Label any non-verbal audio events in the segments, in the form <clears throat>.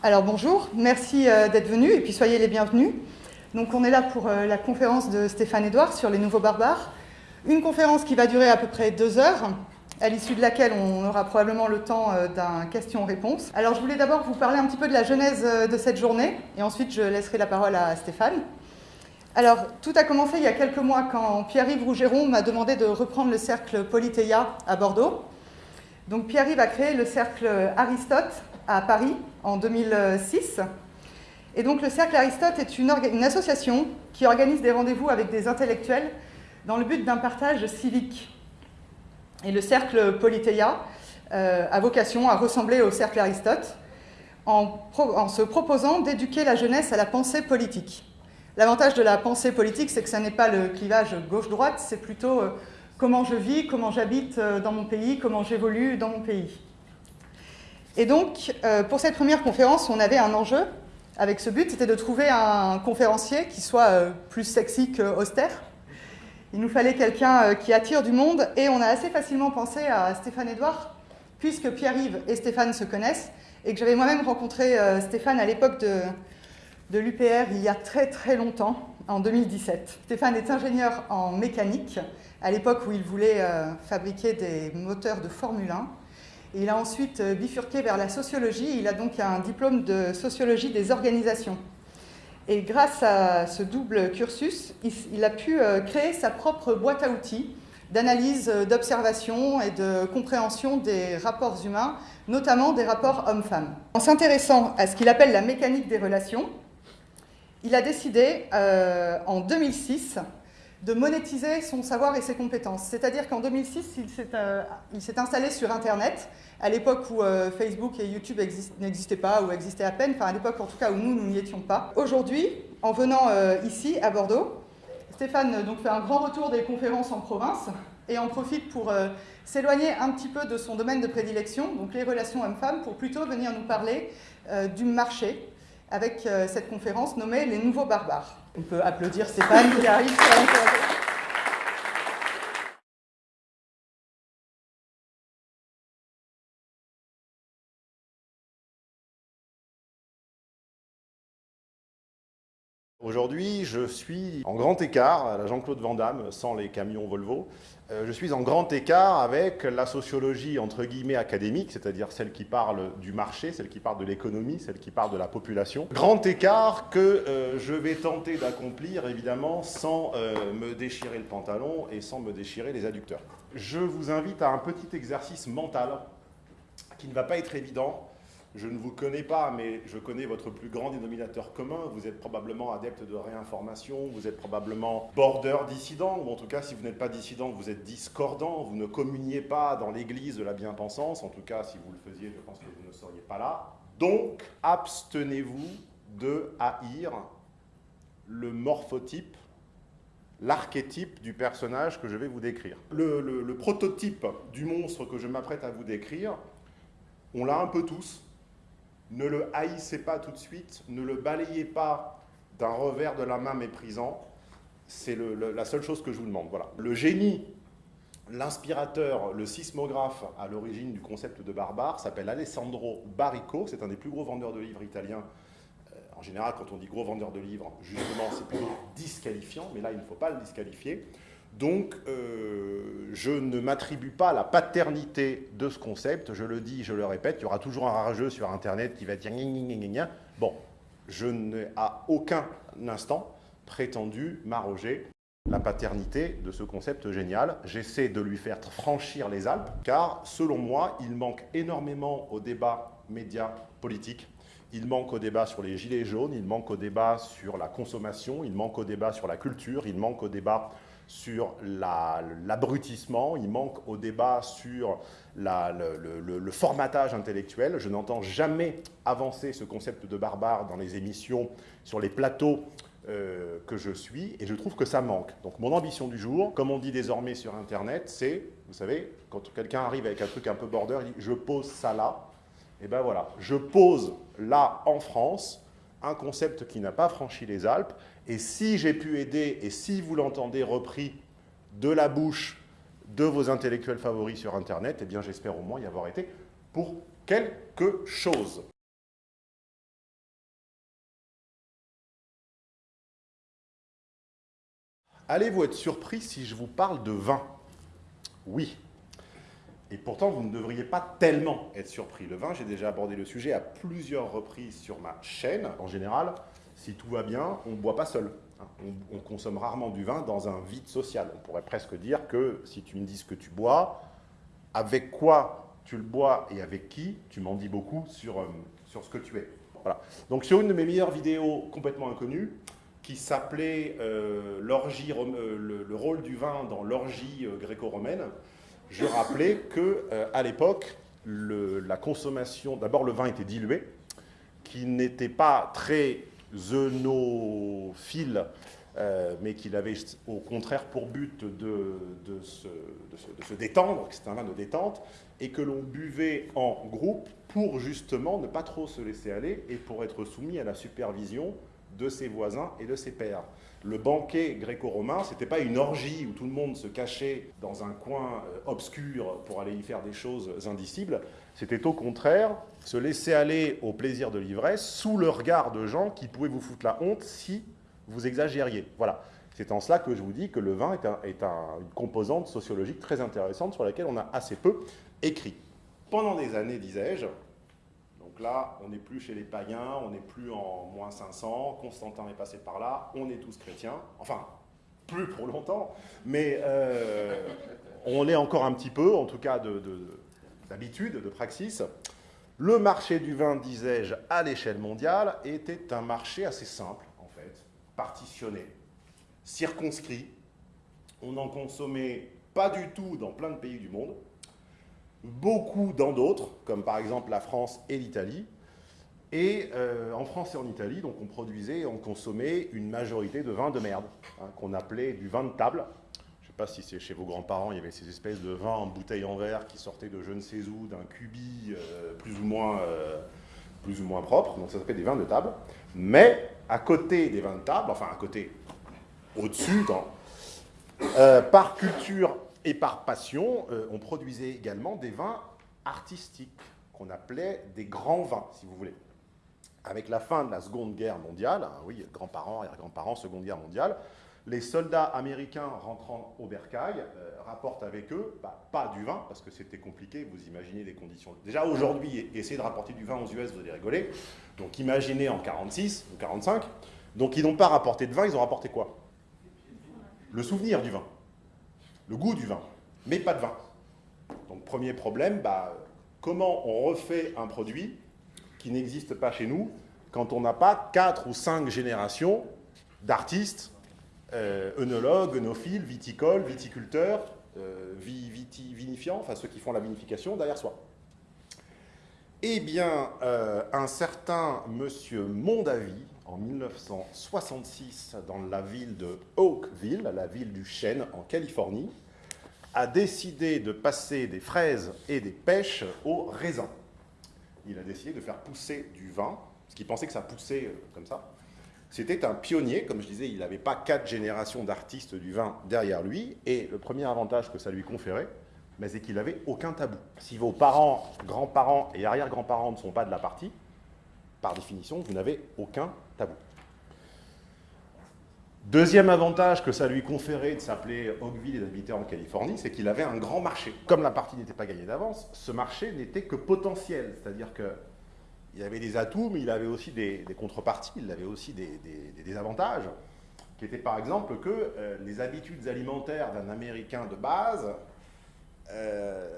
Alors bonjour, merci euh, d'être venus et puis soyez les bienvenus. Donc on est là pour euh, la conférence de Stéphane Edouard sur les nouveaux barbares. Une conférence qui va durer à peu près deux heures, à l'issue de laquelle on aura probablement le temps euh, d'un question-réponse. Alors je voulais d'abord vous parler un petit peu de la genèse de cette journée et ensuite je laisserai la parole à Stéphane. Alors, tout a commencé il y a quelques mois quand Pierre-Yves Rougeron m'a demandé de reprendre le cercle Polythéia à Bordeaux. Donc Pierre-Yves a créé le cercle Aristote à Paris en 2006. Et donc le cercle Aristote est une, association qui organise des rendez-vous avec des intellectuels dans le but d'un partage civique. Et le cercle Polythéia euh, a vocation à ressembler au cercle Aristote en, en se proposant d'éduquer la jeunesse à la pensée politique. L'avantage de la pensée politique, c'est que ce n'est pas le clivage gauche-droite, c'est plutôt euh, comment je vis, comment j'habite euh, dans mon pays, comment j'évolue dans mon pays. Et donc, euh, pour cette première conférence, on avait un enjeu avec ce but, c'était de trouver un conférencier qui soit plus sexy qu'austère. Il nous fallait quelqu'un qui attire du monde, et on a assez facilement pensé à Stéphane Edouard, puisque Pierre-Yves et Stéphane se connaissent, et que j'avais moi-même rencontré Stéphane à l'époque de, l'UPR il y a très très longtemps, en 2017. Stéphane est ingénieur en mécanique, à l'époque où il voulait euh, fabriquer des moteurs de Formule 1. Il a ensuite euh, bifurqué vers la sociologie, il a donc un diplôme de sociologie des organisations. Et grâce à ce double cursus, il a pu euh, créer sa propre boîte à outils d'analyse, d'observation et de compréhension des rapports humains, notamment des rapports hommes-femmes. En s'intéressant à ce qu'il appelle la mécanique des relations, il a décidé euh, en 2006 de monétiser son savoir et ses compétences. C'est-à-dire qu'en 2006, euh, il s'est installé sur Internet, à l'époque où euh, Facebook et YouTube n'existaient pas, ou existaient à peine, enfin à l'époque en tout cas où nous, nous n'y étions pas. Aujourd'hui, en venant ici, à Bordeaux, Stéphane donc, fait un grand retour des conférences en province et en profite pour s'éloigner un petit peu de son domaine de prédilection, donc les relations hommes-femmes, pour plutôt venir nous parler du marché, avec euh, cette conférence nommée Les Nouveaux Barbares. On peut applaudir Stéphane qui arrive Aujourd'hui, je suis en grand écart, à la Jean-Claude Van Damme, sans les camions Volvo, euh, je suis en grand écart avec la sociologie entre guillemets académique, c'est-à-dire celle qui parle du marché, celle qui parle de l'économie, celle qui parle de la population. Grand écart que euh, je vais tenter d'accomplir évidemment sans euh, me déchirer le pantalon et sans me déchirer les adducteurs. Je vous invite à un petit exercice mental qui ne va pas être évident, je ne vous connais pas, mais je connais votre plus grand dénominateur commun. Vous êtes probablement adepte de réinformation, vous êtes probablement border dissident, ou en tout cas, si vous n'êtes pas dissident, vous êtes discordant, vous ne communiez pas dans l'église de la bien-pensance. En tout cas, si vous le faisiez, je pense que vous ne seriez pas là. Donc, abstenez-vous de haïr le morphotype l'archétype du personnage que je vais vous décrire. le prototype du monstre que je m'apprête à vous décrire, on l'a un peu tous, ne le haïssez pas tout de suite, ne le balayez pas d'un revers de la main méprisant. C'est la seule chose que je vous demande. Voilà. Le génie, l'inspirateur, le sismographe à l'origine du concept de barbare s'appelle Alessandro Barrico. C'est un des plus gros vendeurs de livres italiens. Euh, en général, quand on dit gros vendeur de livres, justement, c'est plutôt disqualifiant, mais là, il ne faut pas le disqualifier. Donc, euh, je ne m'attribue pas la paternité de ce concept, je le dis, je le répète, il y aura toujours un rageux sur Internet qui va dire gna Bon, je n'ai à aucun instant prétendu m'arroger la paternité de ce concept génial. J'essaie de lui faire franchir les Alpes, car selon moi, il manque énormément au débat média politique. Il manque au débat sur les gilets jaunes, il manque au débat sur la consommation, il manque au débat sur la culture, il manque au débat sur l'abrutissement, il manque au débat sur le, formatage intellectuel. Je n'entends jamais avancer ce concept de barbare dans les émissions, sur les plateaux euh, que je suis, et je trouve que ça manque. Donc mon ambition du jour, comme on dit désormais sur Internet, c'est, vous savez, quand quelqu'un arrive avec un truc un peu border, il dit « je pose ça là », et ben voilà, je pose là en France un concept qui n'a pas franchi les Alpes. Et si j'ai pu aider, et si vous l'entendez repris de la bouche de vos intellectuels favoris sur Internet, eh bien j'espère au moins y avoir été pour quelque chose. Allez-vous être surpris si je vous parle de vin? Oui. Et pourtant, vous ne devriez pas tellement être surpris. Le vin, j'ai déjà abordé le sujet à plusieurs reprises sur ma chaîne. En général, si tout va bien, on ne boit pas seul. Hein. On, on, consomme rarement du vin dans un vide social. On pourrait presque dire que si tu me dis ce que tu bois, avec quoi tu le bois et avec qui, tu m'en dis beaucoup sur, euh, sur ce que tu es. Voilà. Donc sur une de mes meilleures vidéos complètement inconnues, qui s'appelait euh, euh, le, le, rôle du vin dans l'orgie euh, gréco-romaine, je rappelais que à l'époque, la consommation, d'abord le vin était dilué, qui n'était pas très zeunophile, euh, mais qu'il avait au contraire pour but de, de, se, de se, de se détendre, que c'était un vin de détente, et que l'on buvait en groupe pour justement ne pas trop se laisser aller et pour être soumis à la supervision de ses voisins et de ses pères. Le banquet gréco-romain, ce n'était pas une orgie où tout le monde se cachait dans un coin euh, obscur pour aller y faire des choses indicibles. C'était au contraire se laisser aller au plaisir de l'ivresse sous le regard de gens qui pouvaient vous foutre la honte si vous exagériez. Voilà. C'est en cela que je vous dis que le vin est, un, est un, une composante sociologique très intéressante sur laquelle on a assez peu écrit. Pendant des années, disais-je, donc là, on n'est plus chez les païens, on n'est plus en moins 500, Constantin est passé par là, on est tous chrétiens, enfin, plus pour longtemps, mais euh, on l'est encore un petit peu, en tout cas de, de, de praxis. Le marché du vin, disais-je, à l'échelle mondiale, était un marché assez simple, en fait, partitionné, circonscrit. On n'en consommait pas du tout dans plein de pays du monde, beaucoup dans d'autres, comme par exemple la France et l'Italie. Et euh, en France et en Italie, donc on produisait et on consommait une majorité de vins de merde, hein, qu'on appelait du vin de table. Sais pas si c'est chez vos grands-parents, il y avait ces espèces de vins en bouteille en verre qui sortaient de je ne sais où, d'un cubi euh, plus, ou moins, euh, plus ou moins propre, donc ça s'appelle des vins de table. Mais à côté des vins de table, enfin à côté, au-dessus, par culture et par passion, euh, on produisait également des vins artistiques, qu'on appelait des grands vins, si vous voulez. Avec la fin de la Seconde Guerre mondiale, hein, oui, grands-parents, arrière-grands-parents, Seconde Guerre mondiale, les soldats américains rentrant au bercail euh, rapportent avec eux, bah, pas du vin, parce que c'était compliqué, vous imaginez les conditions. Déjà aujourd'hui, essayer de rapporter du vin aux US, vous allez rigoler. Donc imaginez en 46 ou 45. Donc ils n'ont pas rapporté de vin, ils ont rapporté quoi? Le souvenir du vin le goût du vin, mais pas de vin. Donc premier problème, bah, comment on refait un produit qui n'existe pas chez nous quand on n'a pas quatre ou cinq générations d'artistes, œnologues, œnophiles, viticoles, viticulteurs, euh, viti, vinifiants, enfin ceux qui font la vinification derrière soi. Eh bien, euh, un certain monsieur Mondavi, en 1966 dans la ville de Oakville, la ville du chêne en Californie, a décidé de passer des fraises et des pêches au raisin. Il a décidé de faire pousser du vin, parce qu'il pensait que ça poussait euh, comme ça. C'était un pionnier, comme je disais, il n'avait pas quatre générations d'artistes du vin derrière lui, et le premier avantage que ça lui conférait, c'est qu'il n'avait aucun tabou. Si vos parents, grands-parents et arrière-grands-parents ne sont pas de la partie, par définition, vous n'avez aucun tabou. Deuxième avantage que ça lui conférait de s'appeler Oakville et d'habiter en Californie, c'est qu'il avait un grand marché. Comme la partie n'était pas gagnée d'avance, ce marché n'était que potentiel, c'est-à-dire qu'il avait des atouts, mais il avait aussi des, contreparties, il avait aussi des, des, des, avantages, qui étaient par exemple que euh, les habitudes alimentaires d'un Américain de base, euh,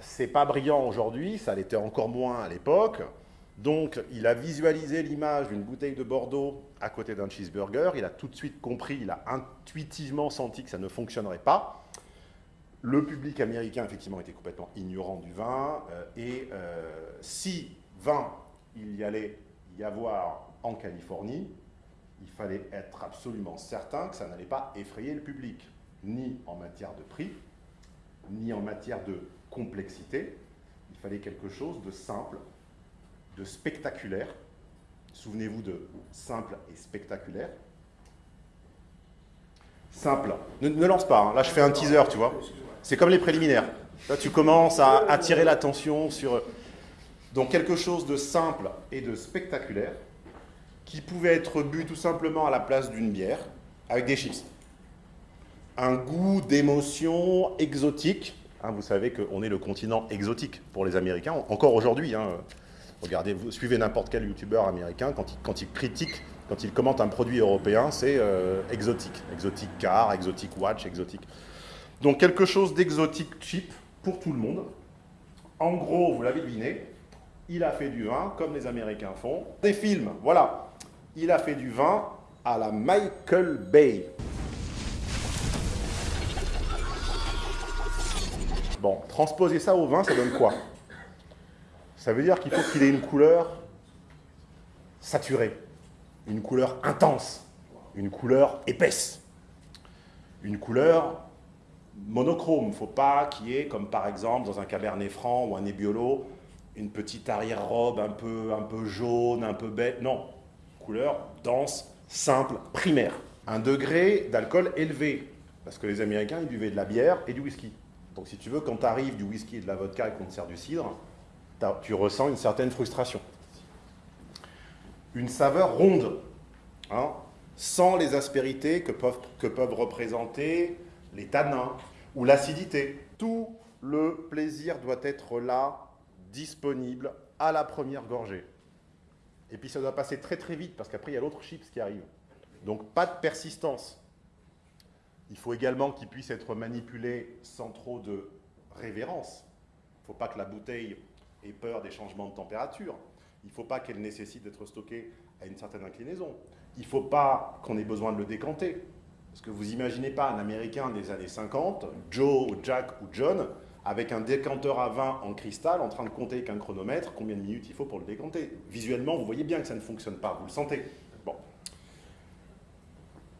c'est pas brillant aujourd'hui, ça l'était encore moins à l'époque, donc, il a visualisé l'image d'une bouteille de Bordeaux à côté d'un cheeseburger. Il a tout de suite compris, il a intuitivement senti que ça ne fonctionnerait pas. Le public américain, effectivement, était complètement ignorant du vin. Euh, et si vin il y allait y avoir en Californie, il fallait être absolument certain que ça n'allait pas effrayer le public, ni en matière de prix, ni en matière de complexité. Il fallait quelque chose de simple, de spectaculaire. Souvenez-vous de simple et spectaculaire. Simple. Ne, lance pas, hein. là je fais un teaser, tu vois. C'est comme les préliminaires. Là tu commences à attirer l'attention sur... Donc quelque chose de simple et de spectaculaire qui pouvait être bu tout simplement à la place d'une bière avec des chips. un goût d'émotion exotique. Hein, vous savez qu'on est le continent exotique pour les Américains, encore aujourd'hui. hein. Regardez, vous suivez n'importe quel youtubeur américain, quand il, critique, quand il commente un produit européen, c'est euh, exotique. Exotique car, exotique watch, exotique. Donc quelque chose d'exotique cheap pour tout le monde. En gros, vous l'avez deviné, il a fait du vin comme les Américains font. Des films, voilà. Il a fait du vin à la Michael Bay. Bon, transposer ça au vin, ça donne quoi? Ça veut dire qu'il faut qu'il ait une couleur saturée, une couleur intense, une couleur épaisse, une couleur monochrome. Il ne faut pas qu'il y ait, comme par exemple dans un Cabernet Franc ou un Nebbiolo, une petite arrière-robe un peu, un peu jaune, un peu bête. Non, couleur dense, simple, primaire. Un degré d'alcool élevé, parce que les Américains, ils buvaient de la bière et du whisky. Donc si tu veux, quand tu arrives du whisky et de la vodka et qu'on te sert du cidre, tu ressens une certaine frustration. Une saveur ronde, hein, sans les aspérités que peuvent, que peuvent représenter les tanins ou l'acidité. Tout le plaisir doit être là, disponible à la première gorgée. Et puis ça doit passer très très vite parce qu'après il y a l'autre chips qui arrive. Donc pas de persistance. Il faut également qu'il puisse être manipulé sans trop de révérence. Il ne faut pas que la bouteille ait peur des changements de température. Il ne faut pas qu'elle nécessite d'être stockée à une certaine inclinaison. Il ne faut pas qu'on ait besoin de le décanter. Parce que vous imaginez pas un Américain des années 50, Joe, Jack ou John, avec un décanteur à vin en cristal en train de compter avec un chronomètre combien de minutes il faut pour le décanter. Visuellement, vous voyez bien que ça ne fonctionne pas, vous le sentez. Bon.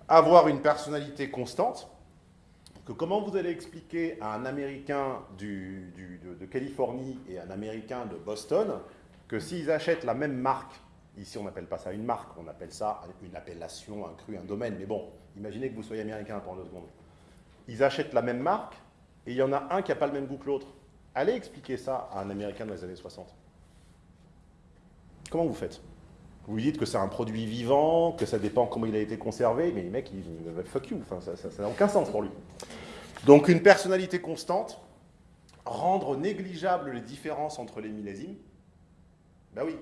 Avoir une personnalité constante, que comment vous allez expliquer à un Américain du, de, de, Californie et un Américain de Boston que s'ils achètent la même marque, ici on n'appelle pas ça une marque, on appelle ça une appellation, un cru, un domaine, mais bon, imaginez que vous soyez américain pendant deux secondes. Ils achètent la même marque et il y en a un qui n'a pas le même goût que l'autre. Allez expliquer ça à un Américain dans les années 60. Comment vous faites? Vous lui dites que c'est un produit vivant, que ça dépend comment il a été conservé, mais les mecs, ils disent fuck you, enfin, ça n'a aucun sens pour lui. Donc une personnalité constante, rendre négligeable les différences entre les millésimes, ben oui,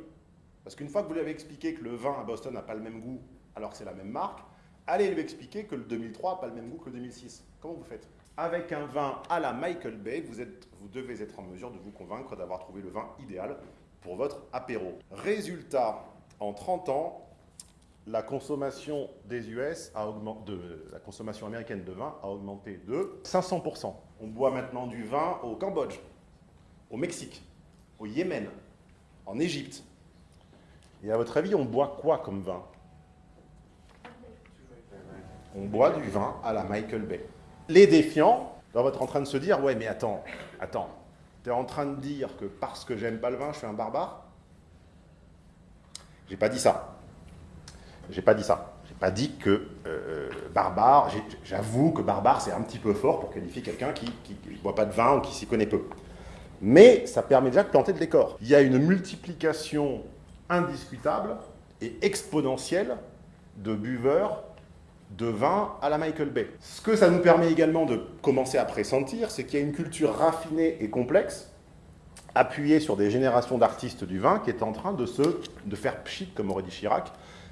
parce qu'une fois que vous lui avez expliqué que le vin à Boston n'a pas le même goût alors que c'est la même marque, allez lui expliquer que le 2003 n'a pas le même goût que le 2006. Comment vous faites? Avec un vin à la Michael Bay, vous, êtes, vous devez être en mesure de vous convaincre d'avoir trouvé le vin idéal pour votre apéro. Résultat, en 30 ans, la consommation des US a augmenté, la consommation américaine de vin a augmenté de 500%. On boit maintenant du vin au Cambodge, au Mexique, au Yémen, en Égypte. Et à votre avis, on boit quoi comme vin? On boit du vin à la Michael Bay. Les défiants doivent être en train de se dire, ouais mais attends, attends, tu es en train de dire que parce que j'aime pas le vin, je suis un barbare? J'ai pas dit ça. J'ai pas dit ça. J'ai pas dit que euh, barbare, j'avoue que barbare c'est un petit peu fort pour qualifier quelqu'un qui ne boit pas de vin ou qui s'y connaît peu. Mais ça permet déjà de planter le décor. Il y a une multiplication indiscutable et exponentielle de buveurs de vin à la Michael Bay. Ce que ça nous permet également de commencer à pressentir, c'est qu'il y a une culture raffinée et complexe, appuyée sur des générations d'artistes du vin, qui est en train de, se, de faire pchit, comme aurait dit Chirac,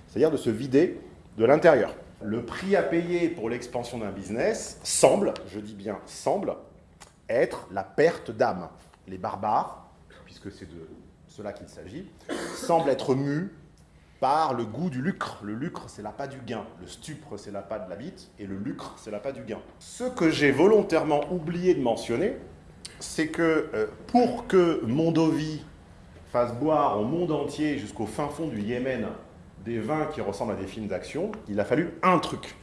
c'est-à-dire de se vider de l'intérieur. Le prix à payer pour l'expansion d'un business semble, je dis bien semble, être la perte d'âme. Les barbares, puisque c'est de cela qu'il s'agit, semblent être mus par le goût du lucre. Le lucre, c'est l'appât du gain. Le stupre, c'est l'appât de la bite. Et le lucre, c'est l'appât du gain. Ce que j'ai volontairement oublié de mentionner, c'est que euh, pour que Mondovi fasse boire au monde entier, jusqu'au fin fond du Yémen, des vins qui ressemblent à des films d'action, il a fallu un truc.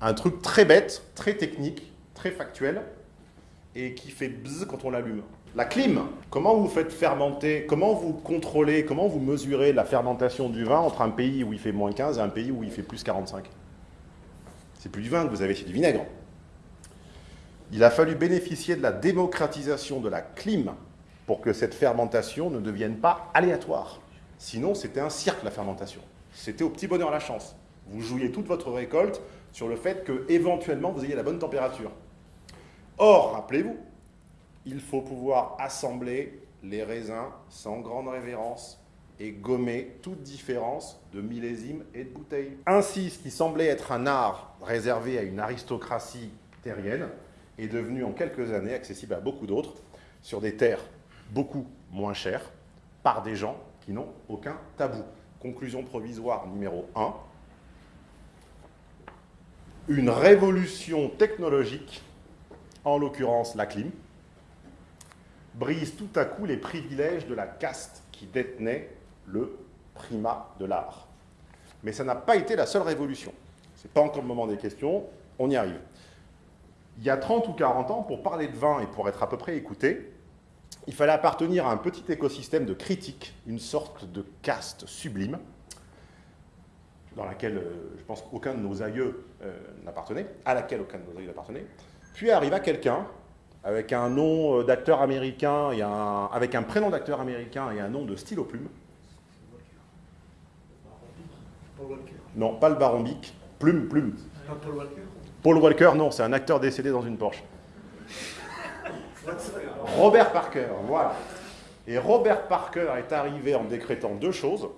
Un truc très bête, très technique, très factuel, et qui fait bzz quand on l'allume. La clim, comment vous faites fermenter, comment vous contrôlez, comment vous mesurez la fermentation du vin entre un pays où il fait moins 15 et un pays où il fait plus 45 C'est plus du vin que vous avez, c'est du vinaigre. Il a fallu bénéficier de la démocratisation de la clim pour que cette fermentation ne devienne pas aléatoire. Sinon, c'était un cirque, la fermentation. C'était au petit bonheur la chance. Vous jouiez toute votre récolte sur le fait que éventuellement vous ayez la bonne température. Or, rappelez-vous, il faut pouvoir assembler les raisins sans grande révérence et gommer toute différence de millésime et de bouteille. Ainsi, ce qui semblait être un art réservé à une aristocratie terrienne est devenu en quelques années accessible à beaucoup d'autres sur des terres beaucoup moins chères par des gens qui n'ont aucun tabou. Conclusion provisoire numéro 1. Une révolution technologique, en l'occurrence la clim, brise tout à coup les privilèges de la caste qui détenait le primat de l'art. Mais ça n'a pas été la seule révolution. Ce n'est pas encore le moment des questions, on y arrive. Il y a 30 ou 40 ans, pour parler de vin et pour être à peu près écouté, il fallait appartenir à un petit écosystème de critiques, une sorte de caste sublime, dans laquelle euh, je pense qu'aucun de nos aïeux euh, n'appartenait, à laquelle aucun de nos aïeux n'appartenait. Puis arriva quelqu'un avec un nom euh, d'acteur américain, et un, avec un prénom d'acteur américain et un nom de stylo plume. Non, pas le Baron Bic, Plume, Plume. Paul Walker Paul Walker, non, c'est un acteur décédé dans une Porsche. Robert Parker, voilà. Et Robert Parker est arrivé en décrétant deux choses.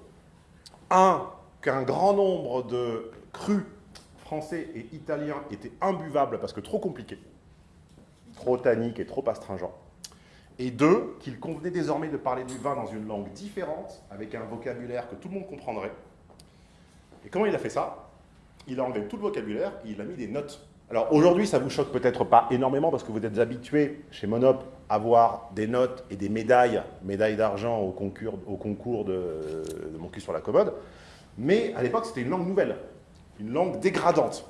Un, qu'un grand nombre de crus français et italiens étaient imbuvables parce que trop compliqués, trop tanniques et trop astringents. Et deux, qu'il convenait désormais de parler du vin dans une langue différente, avec un vocabulaire que tout le monde comprendrait. Et comment il a fait ça? Il a enlevé tout le vocabulaire et il a mis des notes alors aujourd'hui, ça vous choque peut-être pas énormément parce que vous êtes habitué chez Monop à voir des notes et des médailles, médailles d'argent au concours, au concours de, mon cul sur la commode. Mais à l'époque, c'était une langue nouvelle, une langue dégradante.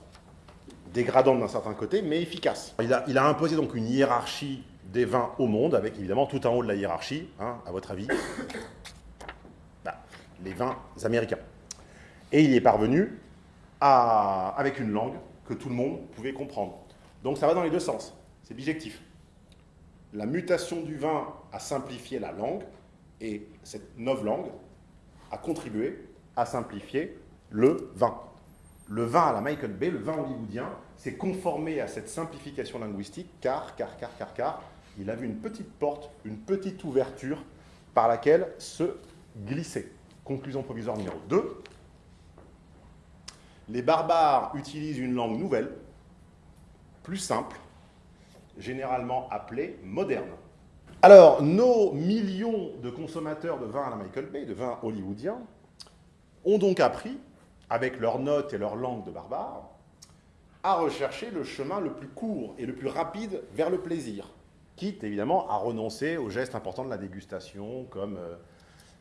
Dégradante d'un certain côté, mais efficace. Il a, imposé donc une hiérarchie des vins au monde, avec évidemment tout en haut de la hiérarchie, hein, à votre avis, <coughs> bah, les vins américains. Et il y est parvenu avec une langue que tout le monde pouvait comprendre. Donc ça va dans les deux sens, c'est bijectif. La mutation du vin a simplifié la langue, et cette langue a contribué à simplifier le vin. Le vin à la Michael Bay, le vin hollywoodien, s'est conformé à cette simplification linguistique, car, car, car, car, car, il avait une petite porte, une petite ouverture par laquelle se glisser. Conclusion provisoire numéro 2, les barbares utilisent une langue nouvelle, plus simple, généralement appelée moderne. Alors, nos millions de consommateurs de vin à la Michael Bay, de vin hollywoodien, ont donc appris, avec leurs notes et leur langue de barbares, à rechercher le chemin le plus court et le plus rapide vers le plaisir, quitte évidemment à renoncer aux gestes importants de la dégustation, comme euh,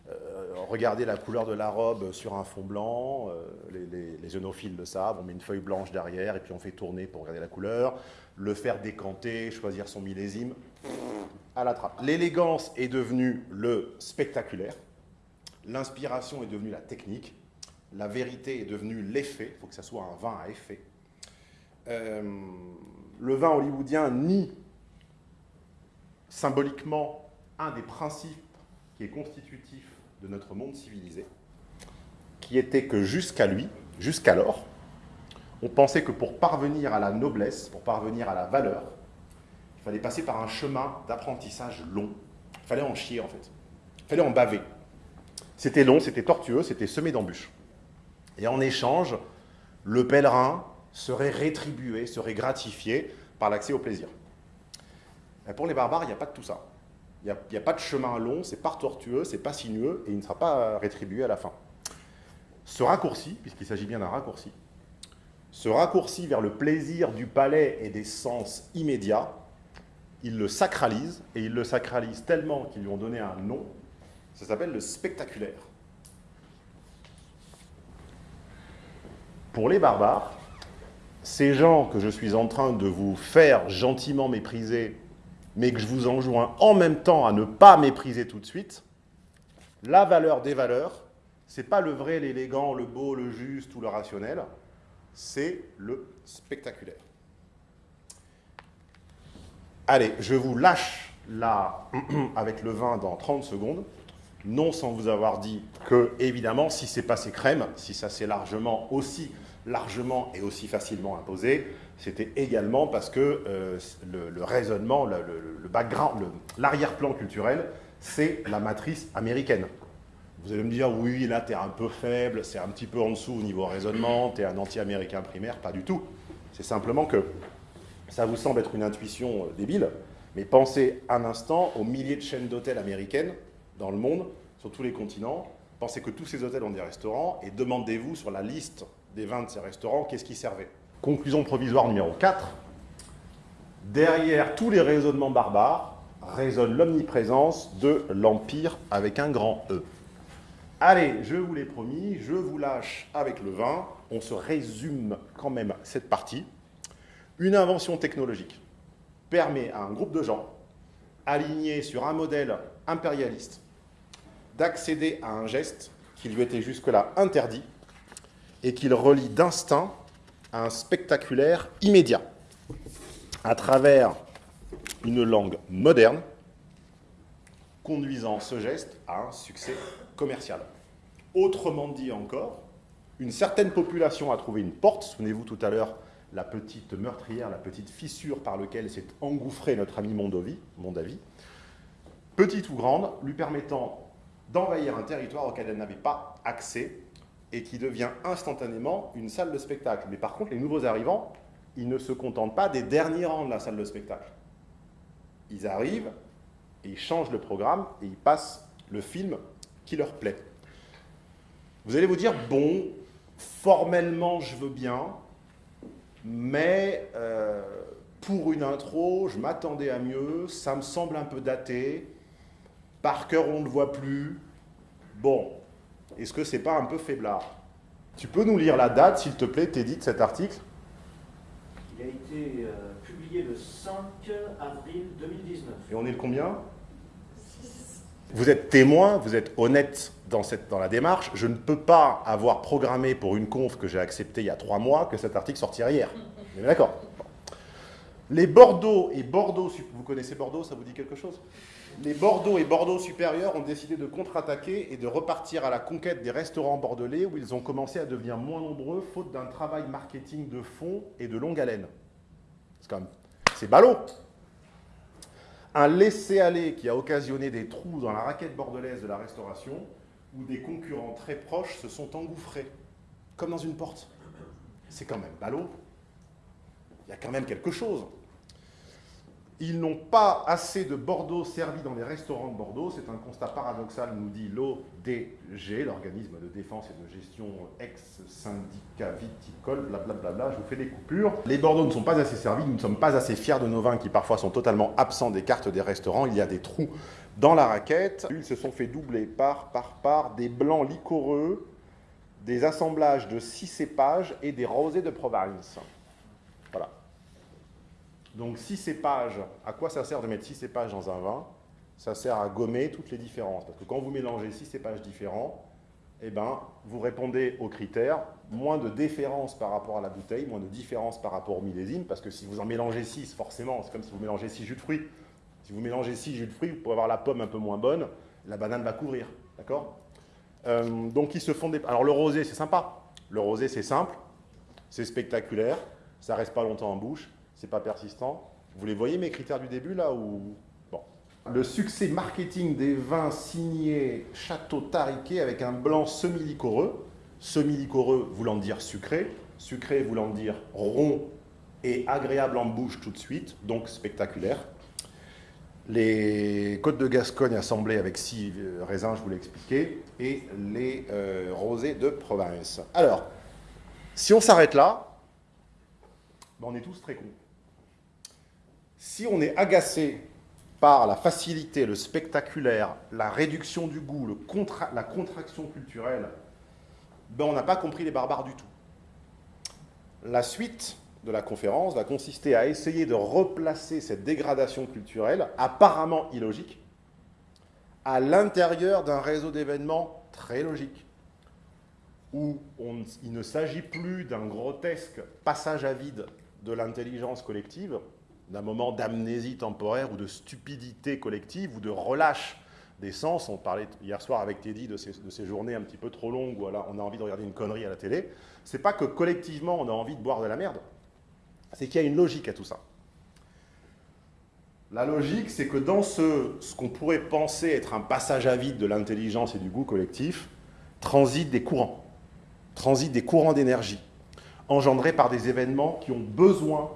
euh, regardez la couleur de la robe sur un fond blanc, euh, les, les, le savent, on met une feuille blanche derrière et puis on fait tourner pour regarder la couleur, le faire décanter, choisir son millésime, à la trappe. L'élégance est devenue le spectaculaire, l'inspiration est devenue la technique, la vérité est devenue l'effet, il faut que ça soit un vin à effet. Euh, le vin hollywoodien nie symboliquement un des principes qui est constitutif de notre monde civilisé, qui était que jusqu'à lui, jusqu'alors, on pensait que pour parvenir à la noblesse, pour parvenir à la valeur, il fallait passer par un chemin d'apprentissage long. Il fallait en chier, en fait. Il fallait en baver. C'était long, c'était tortueux, c'était semé d'embûches. Et en échange, le pèlerin serait rétribué, serait gratifié par l'accès au plaisir. pour les barbares, il n'y a pas de tout ça. Il n'y a, pas de chemin long, c'est pas tortueux, c'est pas sinueux, et il ne sera pas rétribué à la fin. Ce raccourci, puisqu'il s'agit bien d'un raccourci, ce raccourci vers le plaisir du palais et des sens immédiats, il le sacralise, et il le sacralise tellement qu'ils lui ont donné un nom, ça s'appelle le spectaculaire. Pour les barbares, ces gens que je suis en train de vous faire gentiment mépriser mais que je vous enjoins en même temps à ne pas mépriser tout de suite, la valeur des valeurs, ce n'est pas le vrai, l'élégant, le beau, le juste ou le rationnel, c'est le spectaculaire. Allez, je vous lâche là <clears throat> avec le vin dans 30 secondes, non sans vous avoir dit que, évidemment, si c'est passé crème, si ça s'est largement aussi largement et aussi facilement imposé, c'était également parce que euh, le, raisonnement, le, le background, l'arrière-plan culturel, c'est la matrice américaine. Vous allez me dire, oui, là, tu es un peu faible, c'est un petit peu en dessous au niveau raisonnement, tu es un anti-américain primaire, pas du tout. C'est simplement que ça vous semble être une intuition euh, débile, mais pensez un instant aux milliers de chaînes d'hôtels américaines dans le monde, sur tous les continents. Pensez que tous ces hôtels ont des restaurants et demandez-vous sur la liste des 20 de ces restaurants qu'est-ce qui servait. Conclusion provisoire numéro 4. Derrière tous les raisonnements barbares résonne l'omniprésence de l'Empire avec un grand E. Allez, je vous l'ai promis, je vous lâche avec le vin. On se résume quand même cette partie. Une invention technologique permet à un groupe de gens alignés sur un modèle impérialiste d'accéder à un geste qui lui était jusque-là interdit et qu'il relie d'instinct à un spectaculaire immédiat. À travers une langue moderne conduisant ce geste à un succès commercial. Autrement dit encore, une certaine population a trouvé une porte, souvenez-vous tout à l'heure, la petite meurtrière, la petite fissure par laquelle s'est engouffré notre ami Mondovi, Mondavi, petite ou grande, lui permettant d'envahir un territoire auquel elle n'avait pas accès et qui devient instantanément une salle de spectacle. Mais par contre, les nouveaux arrivants, ils ne se contentent pas des derniers rangs de la salle de spectacle. Ils arrivent et ils changent le programme et ils passent le film qui leur plaît. Vous allez vous dire, bon, formellement je veux bien, mais euh, pour une intro, je m'attendais à mieux, ça me semble un peu daté, par cœur on ne le voit plus. Bon, est-ce que c'est pas un peu faiblard? Tu peux nous lire la date, s'il te plaît, Teddy, de cet article? Il a été euh, publié le 5 avril 2019. Et on est le combien? Vous êtes témoin, vous êtes honnête dans, cette, dans la démarche. Je ne peux pas avoir programmé pour une conf que j'ai acceptée il y a trois mois que cet article sortirait hier. D'accord? Les Bordeaux et Bordeaux, vous connaissez Bordeaux, ça vous dit quelque chose? Les Bordeaux et Bordeaux supérieurs ont décidé de contre-attaquer et de repartir à la conquête des restaurants bordelais où ils ont commencé à devenir moins nombreux faute d'un travail marketing de fond et de longue haleine. C'est quand même... C'est ballot un laisser-aller qui a occasionné des trous dans la raquette bordelaise de la restauration, où des concurrents très proches se sont engouffrés, comme dans une porte. C'est quand même ballot. Il y a quand même quelque chose. Ils n'ont pas assez de Bordeaux servis dans les restaurants de Bordeaux. C'est un constat paradoxal, nous dit l'ODG, l'organisme de défense et de gestion ex-syndicat viticole, blablabla. Je vous fais des coupures. Les Bordeaux ne sont pas assez servis. Nous ne sommes pas assez fiers de nos vins qui parfois sont totalement absents des cartes des restaurants. Il y a des trous dans la raquette. Ils se sont fait doubler par, par, par des blancs liquoreux, des assemblages de six cépages et des rosés de province. Voilà. Donc six cépages, à quoi ça sert de mettre six cépages dans un vin? Ça sert à gommer toutes les différences. Parce que quand vous mélangez six cépages différents, eh ben, vous répondez aux critères, moins de différence par rapport à la bouteille, moins de différence par rapport au millésime, parce que si vous en mélangez six, forcément, c'est comme si vous mélangez six jus de fruits. Si vous mélangez six jus de fruits, vous pouvez avoir la pomme un peu moins bonne, la banane va couvrir, d'accord? Euh, Donc ils se font des... Alors le rosé, c'est sympa. Le rosé, c'est simple, c'est spectaculaire, ça reste pas longtemps en bouche, c'est pas persistant. Vous les voyez mes critères du début là ou bon. Le succès marketing des vins signés Château Tariquet avec un blanc semi-liquoreux, semi-liquoreux voulant dire sucré, sucré voulant dire rond et agréable en bouche tout de suite, donc spectaculaire. Les côtes de Gascogne assemblées avec six euh, raisins, je vous l'ai expliqué, et les euh, rosés de province. Alors, si on s'arrête là, ben, on est tous très cons. Si on est agacé par la facilité, le spectaculaire, la réduction du goût, la contraction culturelle, ben on n'a pas compris les barbares du tout. La suite de la conférence va consister à essayer de replacer cette dégradation culturelle, apparemment illogique, à l'intérieur d'un réseau d'événements très logique, où il ne s'agit plus d'un grotesque passage à vide de l'intelligence collective, d'un moment d'amnésie temporaire ou de stupidité collective ou de relâche des sens. On parlait hier soir avec Teddy de ces, de ces journées un petit peu trop longues où on a envie de regarder une connerie à la télé. C'est pas que collectivement on a envie de boire de la merde, c'est qu'il y a une logique à tout ça. La logique, c'est que dans ce, ce qu'on pourrait penser être un passage à vide de l'intelligence et du goût collectif, transitent des courants, transitent des courants d'énergie, engendrés par des événements qui ont besoin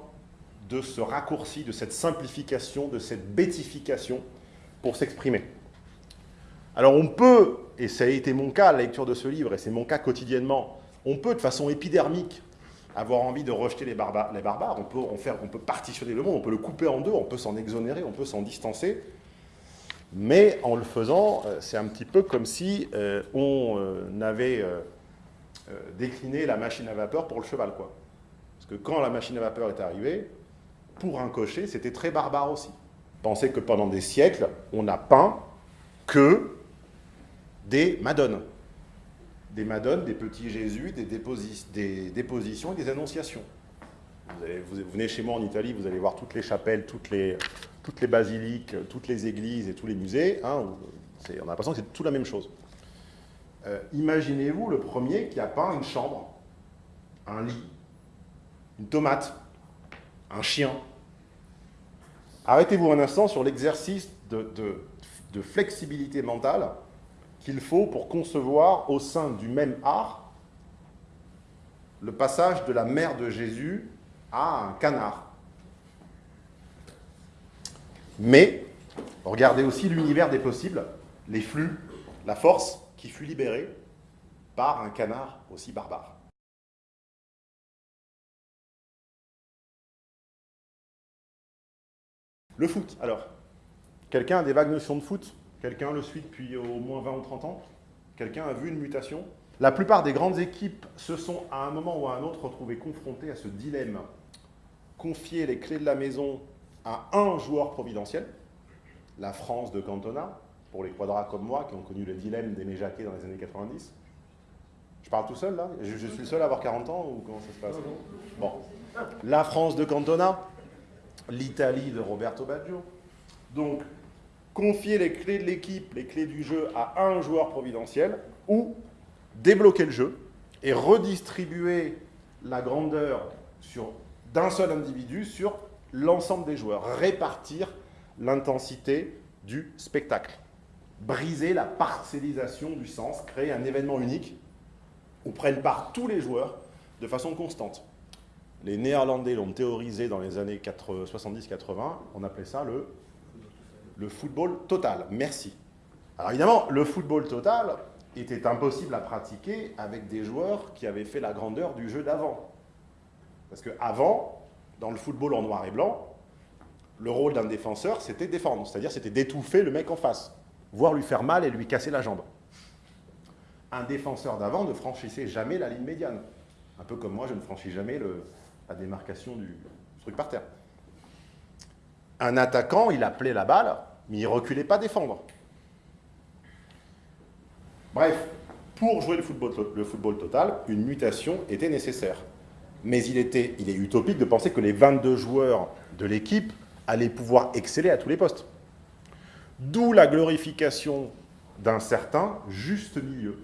de ce raccourci, de cette simplification, de cette bétification pour s'exprimer. Alors on peut, et ça a été mon cas à la lecture de ce livre, et c'est mon cas quotidiennement, on peut de façon épidermique avoir envie de rejeter les barbares. On, peut, partitionner le monde, on peut le couper en deux, on peut s'en exonérer, on peut s'en distancer. Mais en le faisant, euh, c'est un petit peu comme si euh, on euh, avait euh, décliné la machine à vapeur pour le cheval. Quoi. Parce que quand la machine à vapeur est arrivée, pour un cocher, c'était très barbare aussi. Pensez que pendant des siècles, on n'a peint que des madones des madones, des petits Jésus, des, déposi des dépositions et des annonciations. Vous, vous, venez chez moi en Italie, vous allez voir toutes les chapelles, toutes les, toutes les basiliques, toutes les églises et tous les musées. Hein, on a l'impression que c'est tout la même chose. Euh, Imaginez-vous le premier qui a peint une chambre, un lit, une tomate, un chien. Arrêtez-vous un instant sur l'exercice de, flexibilité mentale qu'il faut pour concevoir au sein du même art le passage de la mère de Jésus à un canard. Mais, regardez aussi l'univers des possibles, les flux, la force qui fut libérée par un canard aussi barbare. Le foot, alors. Quelqu'un a des vagues notions de foot? Quelqu'un le suit depuis au moins 20 ou 30 ans? Quelqu'un a vu une mutation? La plupart des grandes équipes se sont à un moment ou à un autre retrouvées confrontées à ce dilemme. Confier les clés de la maison à un joueur providentiel, la France de Cantona, pour les quadras comme moi qui ont connu le dilemme d'Aimé Jacquet dans les années 90. Je parle tout seul là je, je, suis le seul à avoir 40 ans ou comment ça se passe? Bon. La France de Cantona, l'Italie de Roberto Baggio. Donc, confier les clés de l'équipe, les clés du jeu à un joueur providentiel, ou débloquer le jeu et redistribuer la grandeur d'un seul individu sur l'ensemble des joueurs, répartir l'intensité du spectacle, briser la parcellisation du sens, créer un événement unique où prennent part tous les joueurs de façon constante. Les Néerlandais l'ont théorisé dans les années 70-80, on appelait ça le le football total. Merci. Alors évidemment, le football total était impossible à pratiquer avec des joueurs qui avaient fait la grandeur du jeu d'avant. Parce qu'avant, dans le football en noir et blanc, le rôle d'un défenseur, c'était défendre, c'est-à-dire c'était d'étouffer le mec en face, voire lui faire mal et lui casser la jambe. Un défenseur d'avant ne franchissait jamais la ligne médiane. Un peu comme moi, je ne franchis jamais la démarcation du truc par terre. Un attaquant, il appelait la balle, mais il reculait pas défendre. Bref, pour jouer le football, le football, total, une mutation était nécessaire. Mais il, était, il est utopique de penser que les 22 joueurs de l'équipe allaient pouvoir exceller à tous les postes. D'où la glorification d'un certain juste milieu.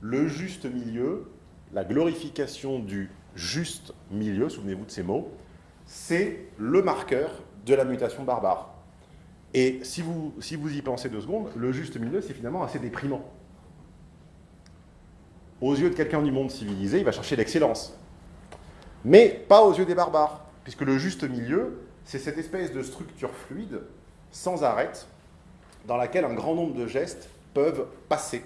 Le juste milieu, la glorification du juste milieu, souvenez-vous de ces mots, c'est le marqueur de la mutation barbare. Et si vous, si vous y pensez deux secondes, le juste milieu, c'est finalement assez déprimant. Aux yeux de quelqu'un du monde civilisé, il va chercher l'excellence. Mais pas aux yeux des barbares, puisque le juste milieu, c'est cette espèce de structure fluide, sans arrêt, dans laquelle un grand nombre de gestes peuvent passer.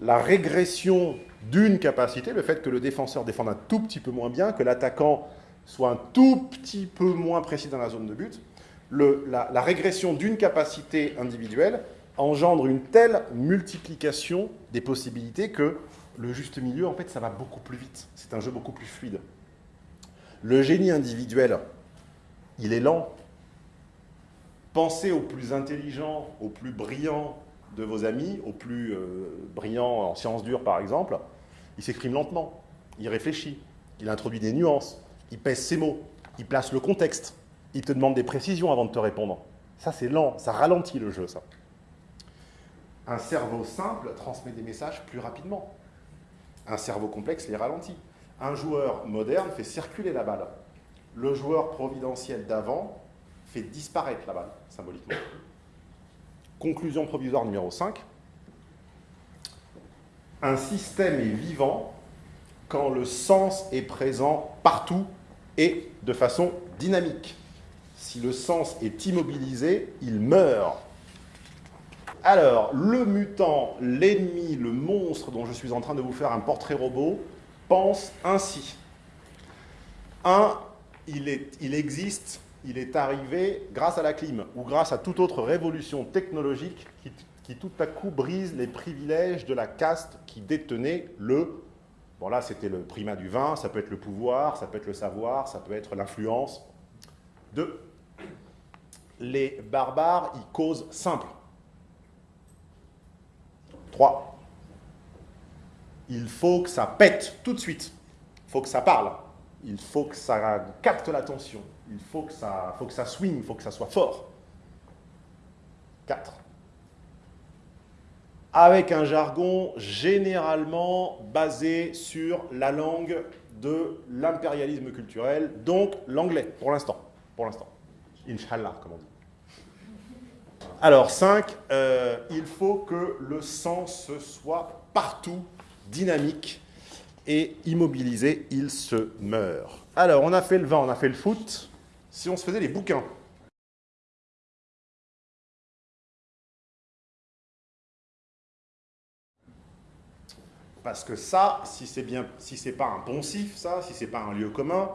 La régression d'une capacité, le fait que le défenseur défende un tout petit peu moins bien, que l'attaquant soit un tout petit peu moins précis dans la zone de but, la, régression d'une capacité individuelle engendre une telle multiplication des possibilités que le juste milieu, en fait, ça va beaucoup plus vite. C'est un jeu beaucoup plus fluide. Le génie individuel, il est lent. Pensez au plus intelligent, au plus brillant de vos amis, au plus euh, brillant en sciences dures, par exemple. Il s'exprime lentement, il réfléchit, il introduit des nuances, il pèse ses mots, il place le contexte, il te demande des précisions avant de te répondre. Ça, c'est lent, ça ralentit le jeu, ça. Un cerveau simple transmet des messages plus rapidement. Un cerveau complexe les ralentit. Un joueur moderne fait circuler la balle. Le joueur providentiel d'avant disparaître la balle, symboliquement. Conclusion provisoire numéro 5. Un système est vivant quand le sens est présent partout et de façon dynamique. Si le sens est immobilisé, il meurt. Alors, le mutant, l'ennemi, le monstre dont je suis en train de vous faire un portrait robot, pense ainsi. Un, il, est, il existe, il est arrivé grâce à la clim ou grâce à toute autre révolution technologique qui, tout à coup brise les privilèges de la caste qui détenait le... Bon là, c'était le primat du vin, ça peut être le pouvoir, ça peut être le savoir, ça peut être l'influence. Deux, les barbares y causent simple. 3. Il faut que ça pète tout de suite. Il faut que ça parle. Il faut que ça capte l'attention. Il faut que, ça, faut que ça swing, il faut que ça soit fort. 4. Avec un jargon généralement basé sur la langue de l'impérialisme culturel, donc l'anglais, pour l'instant. Pour l'instant. Inch'Allah, comme on dit. Alors, 5, euh, il faut que le sens soit partout dynamique et immobilisé, il se meurt. Alors, on a fait le vin, on a fait le foot. Si on se faisait les bouquins, Parce que ça, si c'est bien, si c'est pas un poncif, ça, si c'est pas un lieu commun,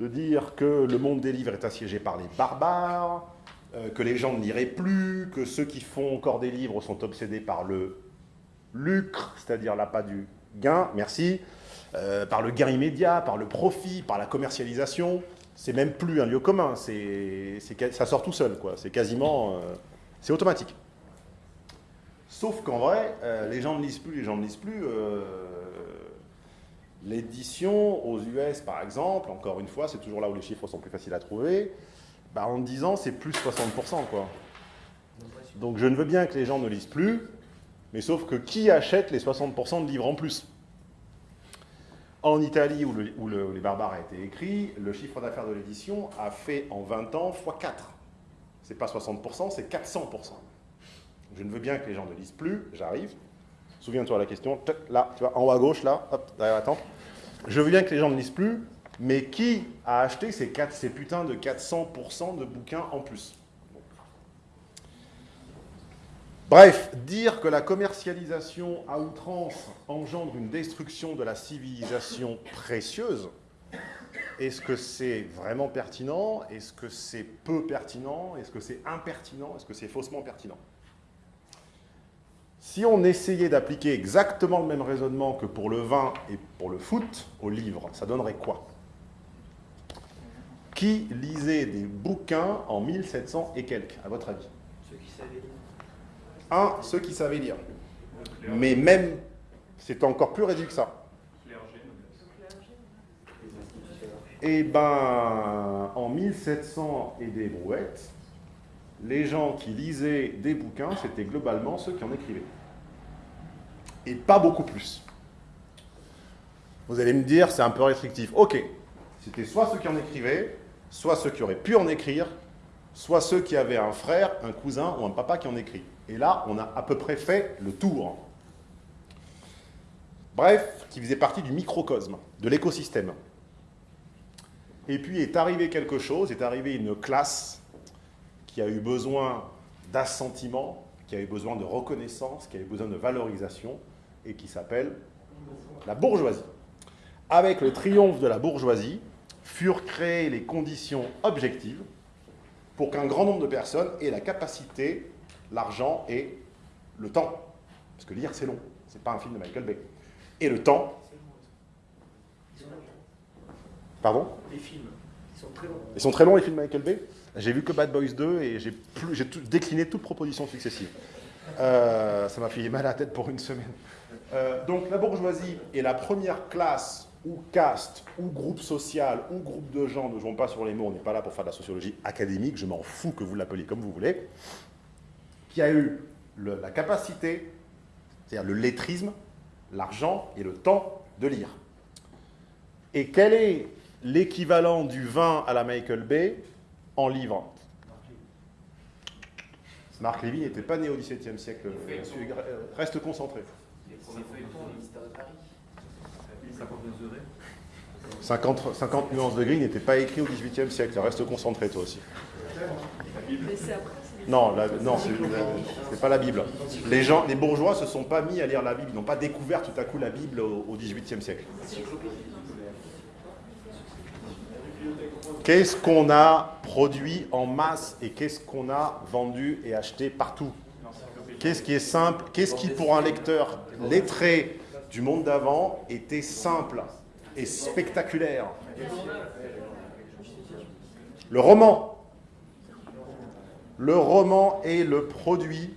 de dire que le monde des livres est assiégé par les barbares, euh, que les gens ne liraient plus, que ceux qui font encore des livres sont obsédés par le lucre, c'est-à-dire l'appât du gain, merci, euh, par le gain immédiat, par le profit, par la commercialisation. C'est même plus un lieu commun, ça sort tout seul, quoi. C'est quasiment, euh, c'est automatique. Sauf qu'en vrai, les gens ne lisent plus, les gens ne lisent plus. L'édition aux US, par exemple, encore une fois, c'est toujours là où les chiffres sont plus faciles à trouver, bah, en 10 ans, c'est plus 60%. Quoi. Donc je ne veux bien que les gens ne lisent plus, mais sauf que qui achète les 60% de livres en plus? En Italie, où, le, Les Barbares a été écrit, le chiffre d'affaires de l'édition a fait en 20 ans x4. C'est pas 60%, c'est 400%. Je ne veux bien que les gens ne lisent plus, j'arrive. Souviens-toi la question, là, tu vois, en haut à gauche, là, hop, derrière la tente. Je veux bien que les gens ne lisent plus, mais qui a acheté ces, 4, ces putains de 400% de bouquins en plus? Bref, dire que la commercialisation à outrance engendre une destruction de la civilisation précieuse, est-ce que c'est vraiment pertinent? Est-ce que c'est peu pertinent? Est-ce que c'est impertinent? Est-ce que c'est faussement pertinent? Si on essayait d'appliquer exactement le même raisonnement que pour le vin et pour le foot au livre, ça donnerait quoi? Qui lisait des bouquins en 1700 et quelques, à votre avis? Lire. Un, ceux qui savaient lire. Mais même, c'est encore plus réduit que ça. Eh ben, en 1700 et des brouettes, les gens qui lisaient des bouquins, c'était globalement ceux qui en écrivaient. Et pas beaucoup plus. Vous allez me dire, c'est un peu restrictif. Ok, c'était soit ceux qui en écrivaient, soit ceux qui auraient pu en écrire, soit ceux qui avaient un frère, un cousin ou un papa qui en écrit. Et là, on a à peu près fait le tour. Bref, qui faisait partie du microcosme, de l'écosystème. Et puis est arrivé quelque chose, est arrivée une classe qui a eu besoin d'assentiment, qui a eu besoin de reconnaissance, qui a eu besoin de valorisation, et qui s'appelle la bourgeoisie. Avec le triomphe de la bourgeoisie, furent créées les conditions objectives pour qu'un grand nombre de personnes aient la capacité, l'argent et le temps. Parce que lire, c'est long. C'est pas un film de Michael Bay. Et le temps. Pardon? Les films, ils sont très longs. Ils sont très longs, les films de Michael Bay? J'ai vu que Bad Boys 2 et j'ai décliné toute proposition successive. Euh, ça m'a fait mal à la tête pour une semaine. Euh, donc la bourgeoisie est la première classe ou caste, ou groupe social, ou groupe de gens, ne jouons pas sur les mots, on n'est pas là pour faire de la sociologie académique, je m'en fous que vous l'appeliez comme vous voulez, qui a eu la capacité, c'est-à-dire le lettrisme, l'argent et le temps de lire. Et quel est l'équivalent du vin à la Michael Bay en livres Marc Lévy n'était pas né au XVIIe siècle. Euh, reste concentré. 50, 50 nuances de gris n'était pas écrit au XVIIIe siècle. Reste concentré toi aussi. Non, non, c'est pas la Bible. Les gens, les bourgeois se sont pas mis à lire la Bible. Ils n'ont pas découvert tout à coup la Bible au XVIIIe siècle. Qu'est-ce qu'on a produit en masse et qu'est-ce qu'on a vendu et acheté partout? Qu'est-ce qui est simple? Qu'est-ce qui, pour un lecteur lettré du monde d'avant, était simple et spectaculaire? Le roman. Le roman est le produit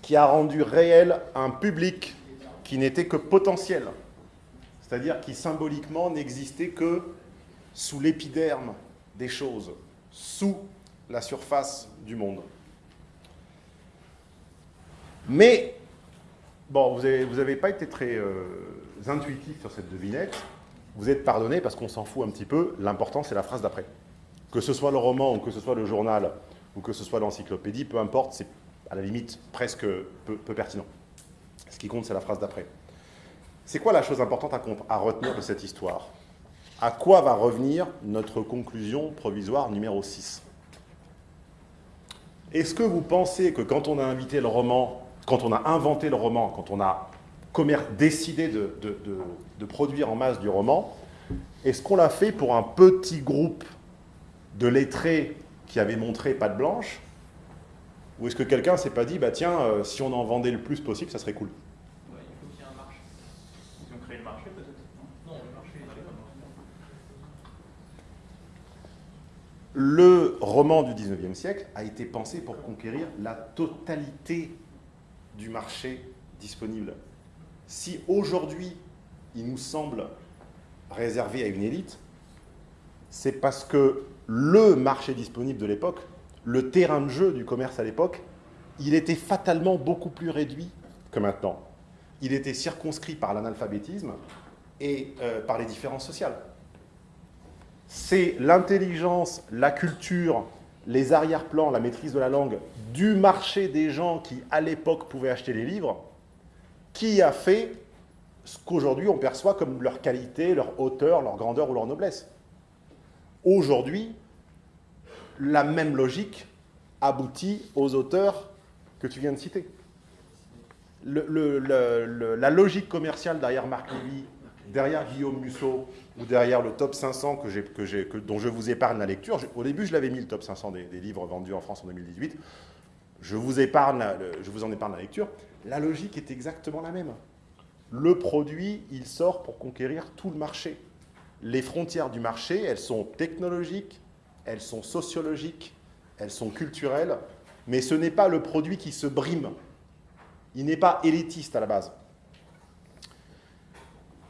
qui a rendu réel un public qui n'était que potentiel, c'est-à-dire qui symboliquement n'existait que sous l'épiderme des choses, sous la surface du monde. Mais, bon, vous n'avez pas été très euh, intuitif sur cette devinette. Vous êtes pardonné parce qu'on s'en fout un petit peu. L'important, c'est la phrase d'après. Que ce soit le roman ou que ce soit le journal ou que ce soit l'encyclopédie, peu importe, c'est à la limite presque peu, pertinent. Ce qui compte, c'est la phrase d'après. C'est quoi la chose importante à retenir de cette histoire? À quoi va revenir notre conclusion provisoire numéro 6 Est-ce que vous pensez que quand on a invité le roman, quand on a inventé le roman, quand on a décidé de, de produire en masse du roman, est-ce qu'on l'a fait pour un petit groupe de lettrés qui avaient montré patte blanche Ou est-ce que quelqu'un s'est pas dit, bah tiens, euh, si on en vendait le plus possible, ça serait cool. Le roman du 19e siècle a été pensé pour conquérir la totalité du marché disponible. Si aujourd'hui, il nous semble réservé à une élite, c'est parce que le marché disponible de l'époque, le terrain de jeu du commerce à l'époque, il était fatalement beaucoup plus réduit que maintenant. Il était circonscrit par l'analphabétisme et euh, par les différences sociales c'est l'intelligence, la culture, les arrière-plans, la maîtrise de la langue du marché des gens qui, à l'époque, pouvaient acheter les livres, qui a fait ce qu'aujourd'hui on perçoit comme leur qualité, leur hauteur, leur grandeur ou leur noblesse. Aujourd'hui, la même logique aboutit aux auteurs que tu viens de citer. la logique commerciale derrière Marc Lévy, derrière Guillaume Musso ou derrière le top 500 que dont je vous épargne la lecture. au début, je l'avais mis le top 500 des, livres vendus en France en 2018. Je vous, épargne je vous en épargne la lecture. La logique est exactement la même. Le produit, il sort pour conquérir tout le marché. Les frontières du marché, elles sont technologiques, elles sont sociologiques, elles sont culturelles, mais ce n'est pas le produit qui se brime. Il n'est pas élitiste à la base.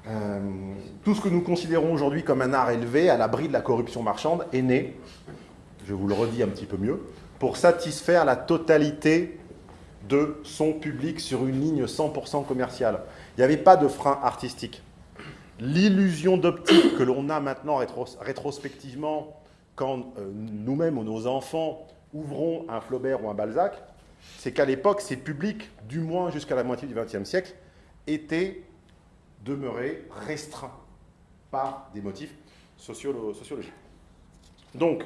Euh, tout ce que nous considérons aujourd'hui comme un art élevé, à l'abri de la corruption marchande, est né, je vous le redis un petit peu mieux, pour satisfaire la totalité de son public sur une ligne 100% commerciale. Il n'y avait pas de frein artistique. L'illusion d'optique que l'on a maintenant rétrospectivement quand euh, nous-mêmes ou nos enfants ouvrons un Flaubert ou un Balzac, c'est qu'à l'époque, ces publics, du moins jusqu'à la moitié du XXe siècle, étaient demeurer restreint par des motifs sociologiques. Donc,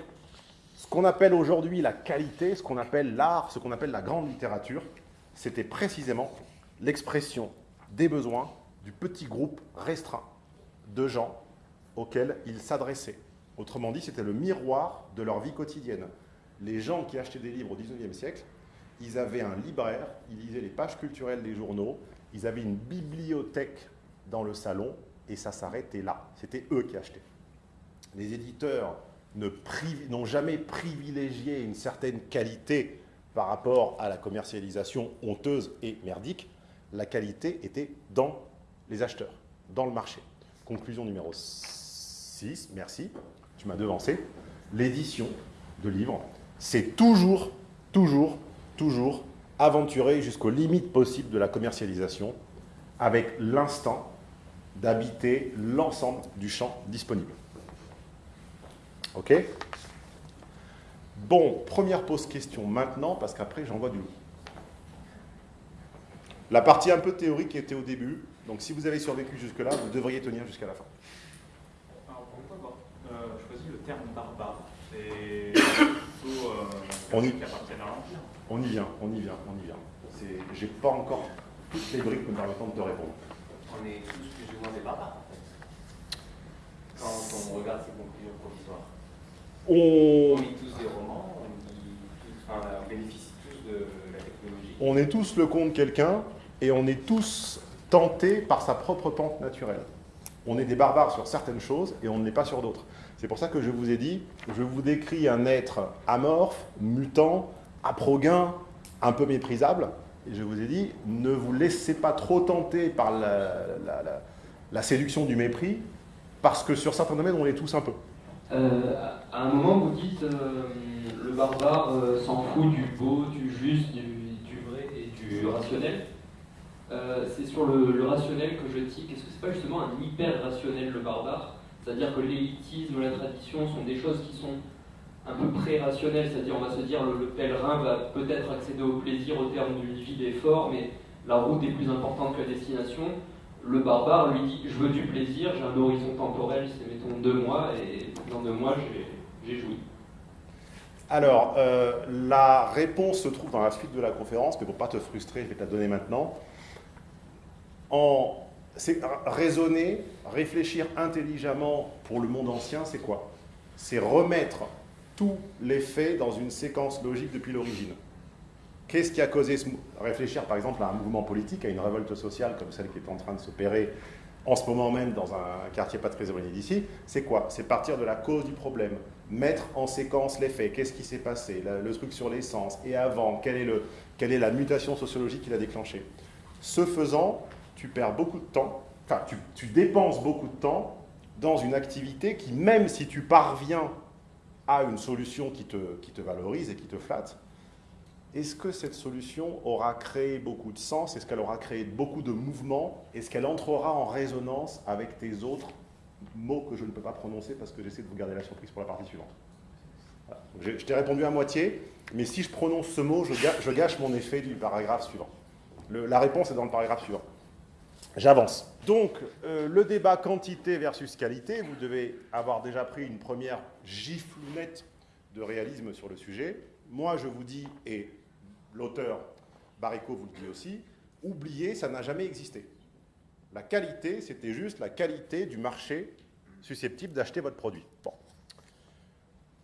ce qu'on appelle aujourd'hui la qualité, ce qu'on appelle l'art, ce qu'on appelle la grande littérature, c'était précisément l'expression des besoins du petit groupe restreint de gens auxquels ils s'adressaient. Autrement dit, c'était le miroir de leur vie quotidienne. Les gens qui achetaient des livres au XIXe siècle, ils avaient un libraire, ils lisaient les pages culturelles des journaux, ils avaient une bibliothèque le et ça s'arrêtait là. C'était eux qui achetaient. Les éditeurs n'ont jamais privilégié une certaine qualité par rapport à la commercialisation honteuse et merdique. La qualité était dans les acheteurs, dans le marché. Conclusion numéro 6, merci, tu m'as devancé. L'édition de livres, c'est toujours, toujours, toujours aventurer jusqu'aux limites possibles de la commercialisation avec l'instant d'habiter l'ensemble du champ disponible. Ok? Bon, première pause question maintenant, parce qu'après j'envoie du loup. La partie un peu théorique était au début, donc si vous avez survécu jusque-là, vous devriez tenir jusqu'à la fin. Alors pourquoi avoir euh, choisi le terme barbare C'est <coughs> plutôt euh, On y- qui appartiennent à l'Empire. On y vient, on y vient, on y vient. J'ai pas encore toutes les briques me permettant de te répondre. On est tous plus ou moins des barbares, en fait. Quand on regarde ces conclusions provisoires. On, On lit tous des romans, on, lit tous- enfin, on bénéficie tous de la technologie. on est tous le compte de quelqu'un et on est tous tentés par sa propre pente naturelle. On est des barbares sur certaines choses et on ne l'est pas sur d'autres. C'est pour ça que je vous ai dit, je vous décris un être amorphe, mutant, aproguin, un peu méprisable. Et je vous ai dit, ne vous laissez pas trop tenter par la, séduction du mépris, parce que sur certains domaines, on l'est tous un peu. Euh, à un moment, vous dites euh, le barbare euh, s'en fout du beau, du juste, du vrai et du rationnel. Euh, c'est sur le, rationnel que je tique. Est-ce que c'est pas justement un hyper rationnel le barbare? C'est-à-dire que l'élitisme, la tradition sont des choses qui sont un peu pré-rationnelles. C'est-à-dire, on va se dire le, le pèlerin va peut-être accéder au plaisir au terme d'une vie d'effort, mais la route est plus importante que la destination. Le barbare lui dit Je veux du plaisir, j'ai un horizon temporel, c'est mettons deux mois, et dans deux mois, j'ai- j'ai joui. Alors, euh, la réponse se trouve dans la suite de la conférence, mais pour ne pas te frustrer, je vais te la donner maintenant. En, raisonner, réfléchir intelligemment pour le monde ancien, c'est quoi? C'est remettre tous les faits dans une séquence logique depuis l'origine. Qu'est-ce qui a causé ce... Réfléchir par exemple à un mouvement politique, à une révolte sociale comme celle qui est en train de s'opérer en ce moment même dans un quartier pas très éloigné d'ici, c'est quoi? C'est partir de la cause du problème, mettre en séquence les faits, qu'est-ce qui s'est passé, le, truc sur l'essence, et avant, quelle est, la mutation sociologique qui l'a déclenché? Ce faisant, tu perds beaucoup de temps, enfin tu, dépenses beaucoup de temps dans une activité qui, même si tu parviens à une solution qui te, qui te valorise et qui te flatte, est-ce que cette solution aura créé beaucoup de sens? Est-ce qu'elle aura créé beaucoup de mouvements? Est-ce qu'elle entrera en résonance avec tes autres mots que je ne peux pas prononcer parce que j'essaie de vous garder la surprise pour la partie suivante? Je, t'ai répondu à moitié, mais si je prononce ce mot, je, gâche mon effet du paragraphe suivant. La réponse est dans le paragraphe suivant. J'avance. Donc, euh, le débat quantité versus qualité, vous devez avoir déjà pris une première giflounette de réalisme sur le sujet. Moi, je vous dis, et l'auteur Baricot vous le dit aussi, oubliez, ça n'a jamais existé. La qualité, c'était juste la qualité du marché susceptible d'acheter votre produit.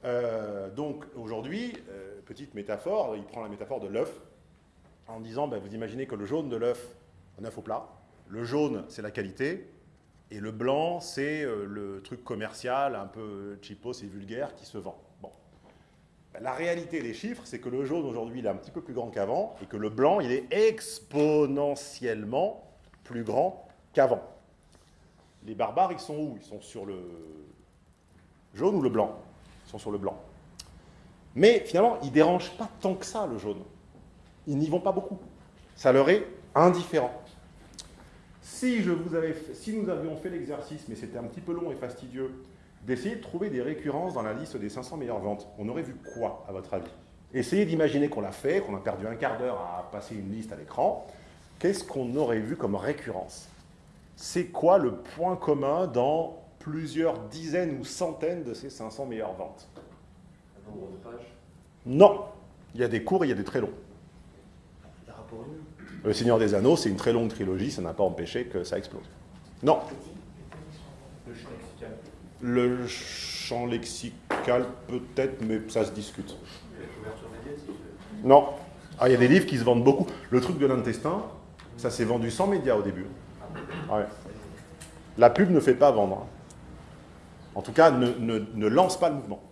Euh, donc, aujourd'hui, euh, petite métaphore, il prend la métaphore de l'œuf, en disant, ben, vous imaginez que le jaune de l'œuf, un œuf au plat, le jaune, c'est la qualité, et le blanc, c'est euh, le truc commercial, un peu cheapos et vulgaire qui se vend. Bon. Ben, La réalité des chiffres, c'est que le jaune aujourd'hui, il est un petit peu plus grand qu'avant, et que le blanc, il est exponentiellement plus grand qu'avant. Les barbares, ils sont où? Ils sont sur le jaune ou le blanc? Ils sont sur le blanc. Mais finalement, ils ne dérangent pas tant que ça, le jaune. Ils n'y vont pas beaucoup. Ça leur est indifférent. Si, je vous avais fait- si nous avions fait l'exercice, mais c'était un petit peu long et fastidieux, d'essayer de trouver des récurrences dans la liste des 500 meilleures ventes, on aurait vu quoi, à votre avis? Essayez d'imaginer qu'on l'a fait, qu'on a perdu un quart d'heure à passer une liste à l'écran. Qu'est-ce qu'on aurait vu comme récurrence? C'est quoi le point commun dans plusieurs dizaines ou centaines de ces 500 meilleures ventes? Un nombre de pages? Non Il y a des courts et il y a des très longs. Les rapports humains. Le Seigneur des Anneaux, c'est une très longue trilogie, ça n'a pas empêché que ça explose. Non, Le champ lexical. peut-être, mais ça se discute. Non. Ah, il y a des livres qui se vendent beaucoup. Le truc de l'intestin, ça s'est vendu sans médias au début. La pub ne fait pas vendre. En tout cas, ne, lance pas le mouvement.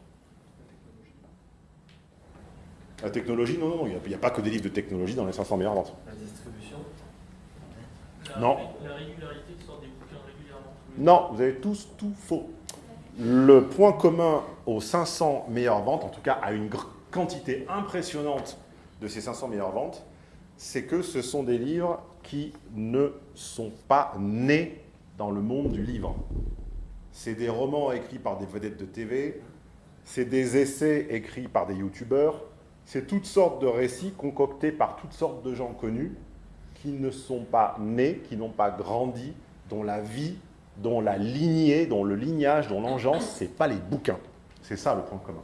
La technologie, non, non, il n'y a, a pas que des livres de technologie dans les 500 meilleures ventes. La Non. La régularité de sorte des bouquins régulièrement. tous les Non, vous avez tous tout faux. Le point commun aux 500 meilleures ventes, en tout cas à une quantité impressionnante de ces 500 meilleures ventes, c'est que ce sont des livres qui ne sont pas nés dans le monde du livre. C'est des romans écrits par des vedettes de TV, c'est des essais écrits par des youtubeurs, c'est toutes sortes de récits concoctés par toutes sortes de gens connus qui ne sont pas nés, qui n'ont pas grandi, dont la vie, dont la lignée, dont le lignage, dont l'engeance, ce n'est pas les bouquins. C'est ça le point commun.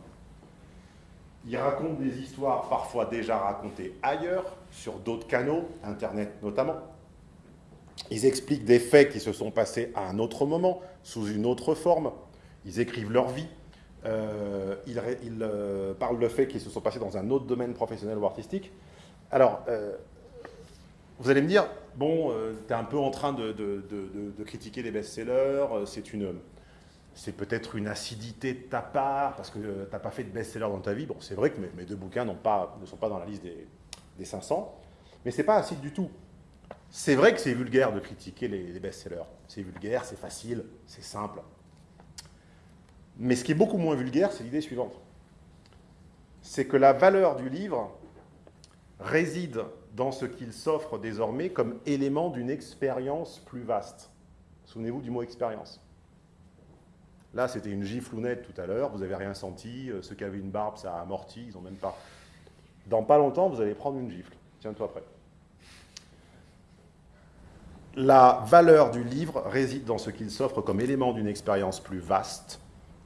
Ils racontent des histoires parfois déjà racontées ailleurs, sur d'autres canaux, Internet notamment. Ils expliquent des faits qui se sont passés à un autre moment, sous une autre forme. Ils écrivent leur vie. Euh, ils, euh, parlent de faits qui se sont passés dans un autre domaine professionnel ou artistique. Alors, euh, vous allez me dire, bon, tu es un peu en train de, de critiquer les best-sellers, c'est une c'est peut-être une acidité de ta part, parce que tu n'as pas fait de best-seller dans ta vie. Bon, c'est vrai que mes, deux bouquins ne sont pas dans la liste des, 500, mais ce n'est pas acide du tout. C'est vrai que c'est vulgaire de critiquer les, best-sellers. C'est vulgaire, c'est facile, c'est simple. Mais ce qui est beaucoup moins vulgaire, c'est l'idée suivante. C'est que la valeur du livre réside dans ce qu'il s'offre désormais comme élément d'une expérience plus vaste. Souvenez-vous du mot expérience. Là, c'était une giflounette tout à l'heure, vous n'avez rien senti, euh, ceux qui avaient une barbe, ça a amorti, ils n'ont même pas... Dans pas longtemps, vous allez prendre une gifle. Tiens-toi prêt. La valeur du livre réside dans ce qu'il s'offre comme élément d'une expérience plus vaste,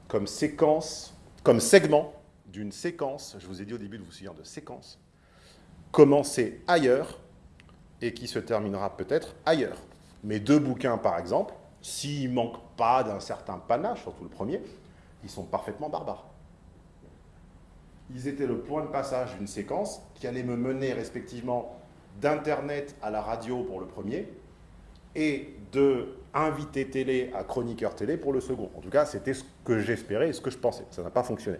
comme séquence, comme segment d'une séquence, je vous ai dit au début de vous souvenir de séquence, commencée ailleurs et qui se terminera peut-être ailleurs. Mes deux bouquins, par exemple, s'ils ne manquent pas d'un certain panache, surtout le premier, ils sont parfaitement barbares. Ils étaient le point de passage d'une séquence qui allait me mener respectivement d'Internet à la radio pour le premier et de invité télé à chroniqueur télé pour le second. En tout cas, c'était ce que j'espérais et ce que je pensais. Ça n'a pas fonctionné.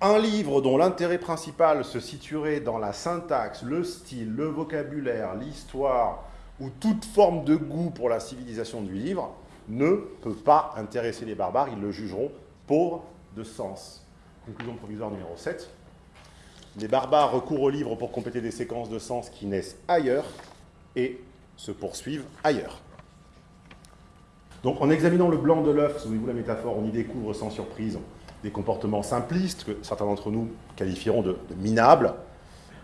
Un livre dont l'intérêt principal se situerait dans la syntaxe, le style, le vocabulaire, l'histoire, ou toute forme de goût pour la civilisation du livre ne peut pas intéresser les barbares, ils le jugeront pauvre de sens. Conclusion provisoire numéro 7. Les barbares recourent au livre pour compléter des séquences de sens qui naissent ailleurs et se poursuivent ailleurs. Donc en examinant le blanc de l'œuf, souvenez-vous la métaphore, on y découvre sans surprise des comportements simplistes que certains d'entre nous qualifieront de minables,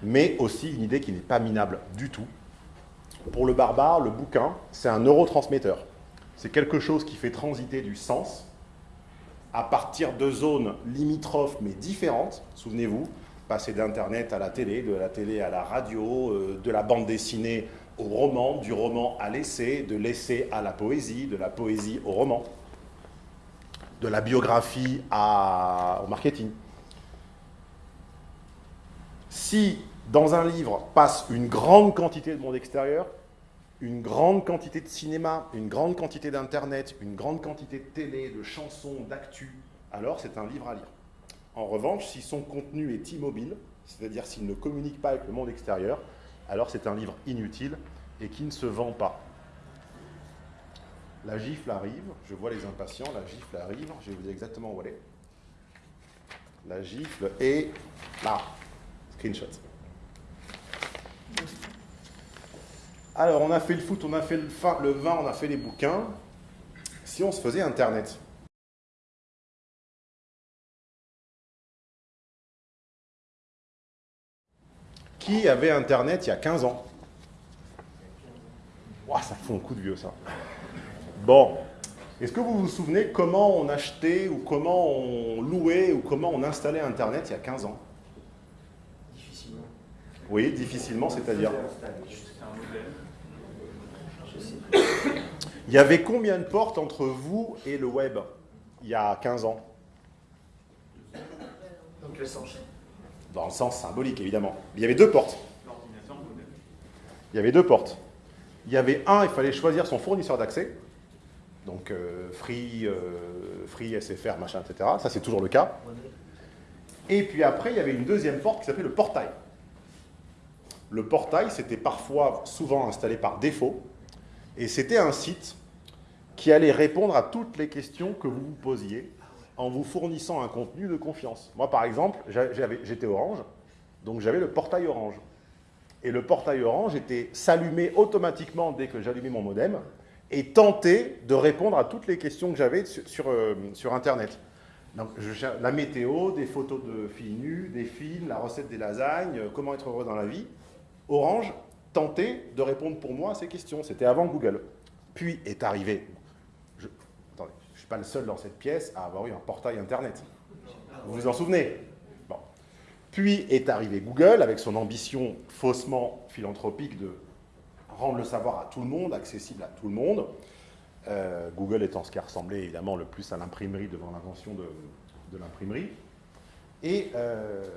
mais aussi une idée qui n'est pas minable du tout, pour le barbare, le bouquin, c'est un neurotransmetteur. C'est quelque chose qui fait transiter du sens à partir de zones limitrophes mais différentes. Souvenez-vous, passer d'Internet à la télé, de la télé à la radio, euh, de la bande dessinée au roman, du roman à l'essai, de l'essai à la poésie, de la poésie au roman, de la biographie au marketing. Si dans un livre passe une grande quantité de monde extérieur, une grande quantité de cinéma, une grande quantité d'internet, une grande quantité de télé, de chansons, d'actu, alors c'est un livre à lire. En revanche, si son contenu est immobile, c'est-à-dire s'il ne communique pas avec le monde extérieur, alors c'est un livre inutile et qui ne se vend pas. La gifle arrive, je vois les impatients, la gifle arrive, je vais vous dire exactement où elle est. La gifle est là. Screenshot. Alors, on a fait le foot, on a fait le, vin, on a fait les bouquins. Si on se faisait Internet Qui avait Internet il y a 15 ans? Ça fout un coup de vieux, ça. Bon. Est-ce que vous vous souvenez comment on achetait ou comment on louait ou comment on installait Internet il y a 15 ans? Difficilement. Oui, difficilement, c'est-à-dire <coughs> Il y avait combien de portes entre vous et le web il y a 15 ans? Donc le sens. Dans le sens symbolique, évidemment. Il y avait deux portes. Il y avait deux portes. Il y avait un, il fallait choisir son fournisseur d'accès. Donc euh, Free, euh, Free, SFR, machin, etc. Ça, c'est toujours le cas. Et puis après, il y avait une deuxième porte qui s'appelait le portail. Le portail, c'était parfois, souvent installé par défaut. Et c'était un site qui allait répondre à toutes les questions que vous vous posiez en vous fournissant un contenu de confiance. Moi, par exemple, j'étais Orange, donc j'avais le portail Orange. Et le portail Orange était s'allumer automatiquement dès que j'allumais mon modem et tenter de répondre à toutes les questions que j'avais sur, sur, euh, Internet. Donc, la météo, des photos de filles nues, des films, la recette des lasagnes, euh, comment être heureux dans la vie. Orange tentait de répondre pour moi à ces questions. C'était avant Google. Puis est arrivé, attendez, je ne suis pas le seul dans cette pièce à avoir eu un portail Internet. Vous vous en souvenez? Bon. Puis est arrivé Google avec son ambition faussement philanthropique de rendre le savoir à tout le monde, accessible à tout le monde. Euh, Google étant ce qui ressemblait évidemment le plus à l'imprimerie devant l'invention de, l'imprimerie. Et euh,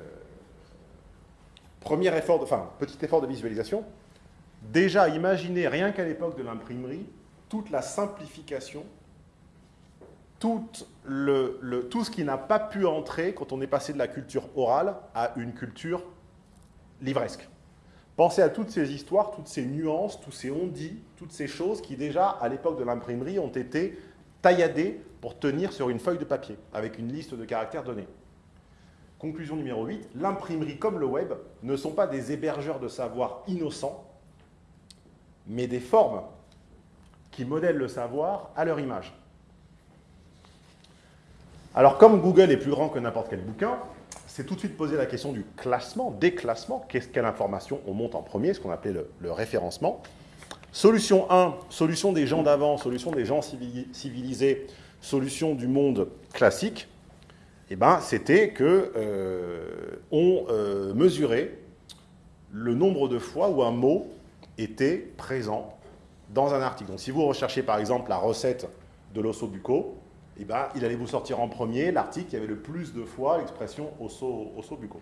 premier effort, de, enfin, petit effort de visualisation, déjà imaginez rien qu'à l'époque de l'imprimerie, toute la simplification, tout ce qui n'a pas pu entrer quand on est passé de la culture orale à une culture livresque. Pensez à toutes ces histoires, toutes ces nuances, tous ces on-dit, toutes ces choses qui déjà, à l'époque de l'imprimerie, ont été tailladées pour tenir sur une feuille de papier, avec une liste de caractères donnés. Conclusion numéro 8, l'imprimerie comme le web ne sont pas des hébergeurs de savoir innocents, mais des formes qui modèlent le savoir à leur image. Alors comme Google est plus grand que n'importe quel bouquin, c'est tout de suite poser la question du classement, des classements, quelle information on monte en premier, ce qu'on appelait le, référencement. Solution 1, solution des gens d'avant, solution des gens civilisés, solution du monde classique, eh ben, c'était qu'on euh, euh, mesurait le nombre de fois où un mot était présent dans un article. Donc si vous recherchez par exemple la recette de l'osso bucco, eh ben, il allait vous sortir en premier l'article qui avait le plus de fois l'expression osso, osso bucco.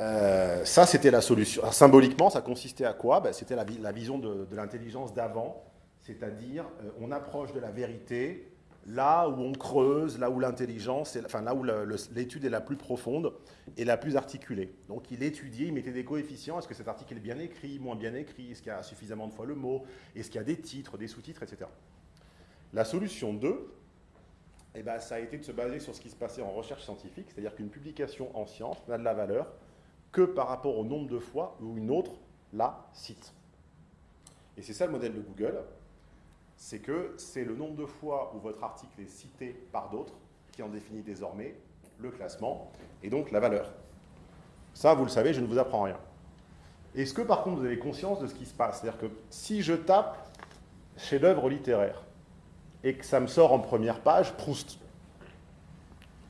Euh, ça, c'était la solution. Symboliquement, ça consistait à quoi? Ben, C'était la, vision de, de l'intelligence d'avant, c'est-à-dire euh, on approche de la vérité là où on creuse, là où l'intelligence, enfin là où l'étude est la plus profonde et la plus articulée. Donc il étudiait, il mettait des coefficients, est-ce que cet article est bien écrit, moins bien écrit, est-ce qu'il y a suffisamment de fois le mot, est-ce qu'il y a des titres, des sous-titres, etc. La solution 2, eh ben, ça a été de se baser sur ce qui se passait en recherche scientifique, c'est-à-dire qu'une publication en science n'a de la valeur que par rapport au nombre de fois où une autre la cite. Et c'est ça le modèle de Google, c'est que c'est le nombre de fois où votre article est cité par d'autres qui en définit désormais le classement et donc la valeur. Ça, vous le savez, je ne vous apprends rien. Est-ce que par contre vous avez conscience de ce qui se passe? C'est-à-dire que si je tape chef-d'œuvre littéraire et que ça me sort en première page, Proust,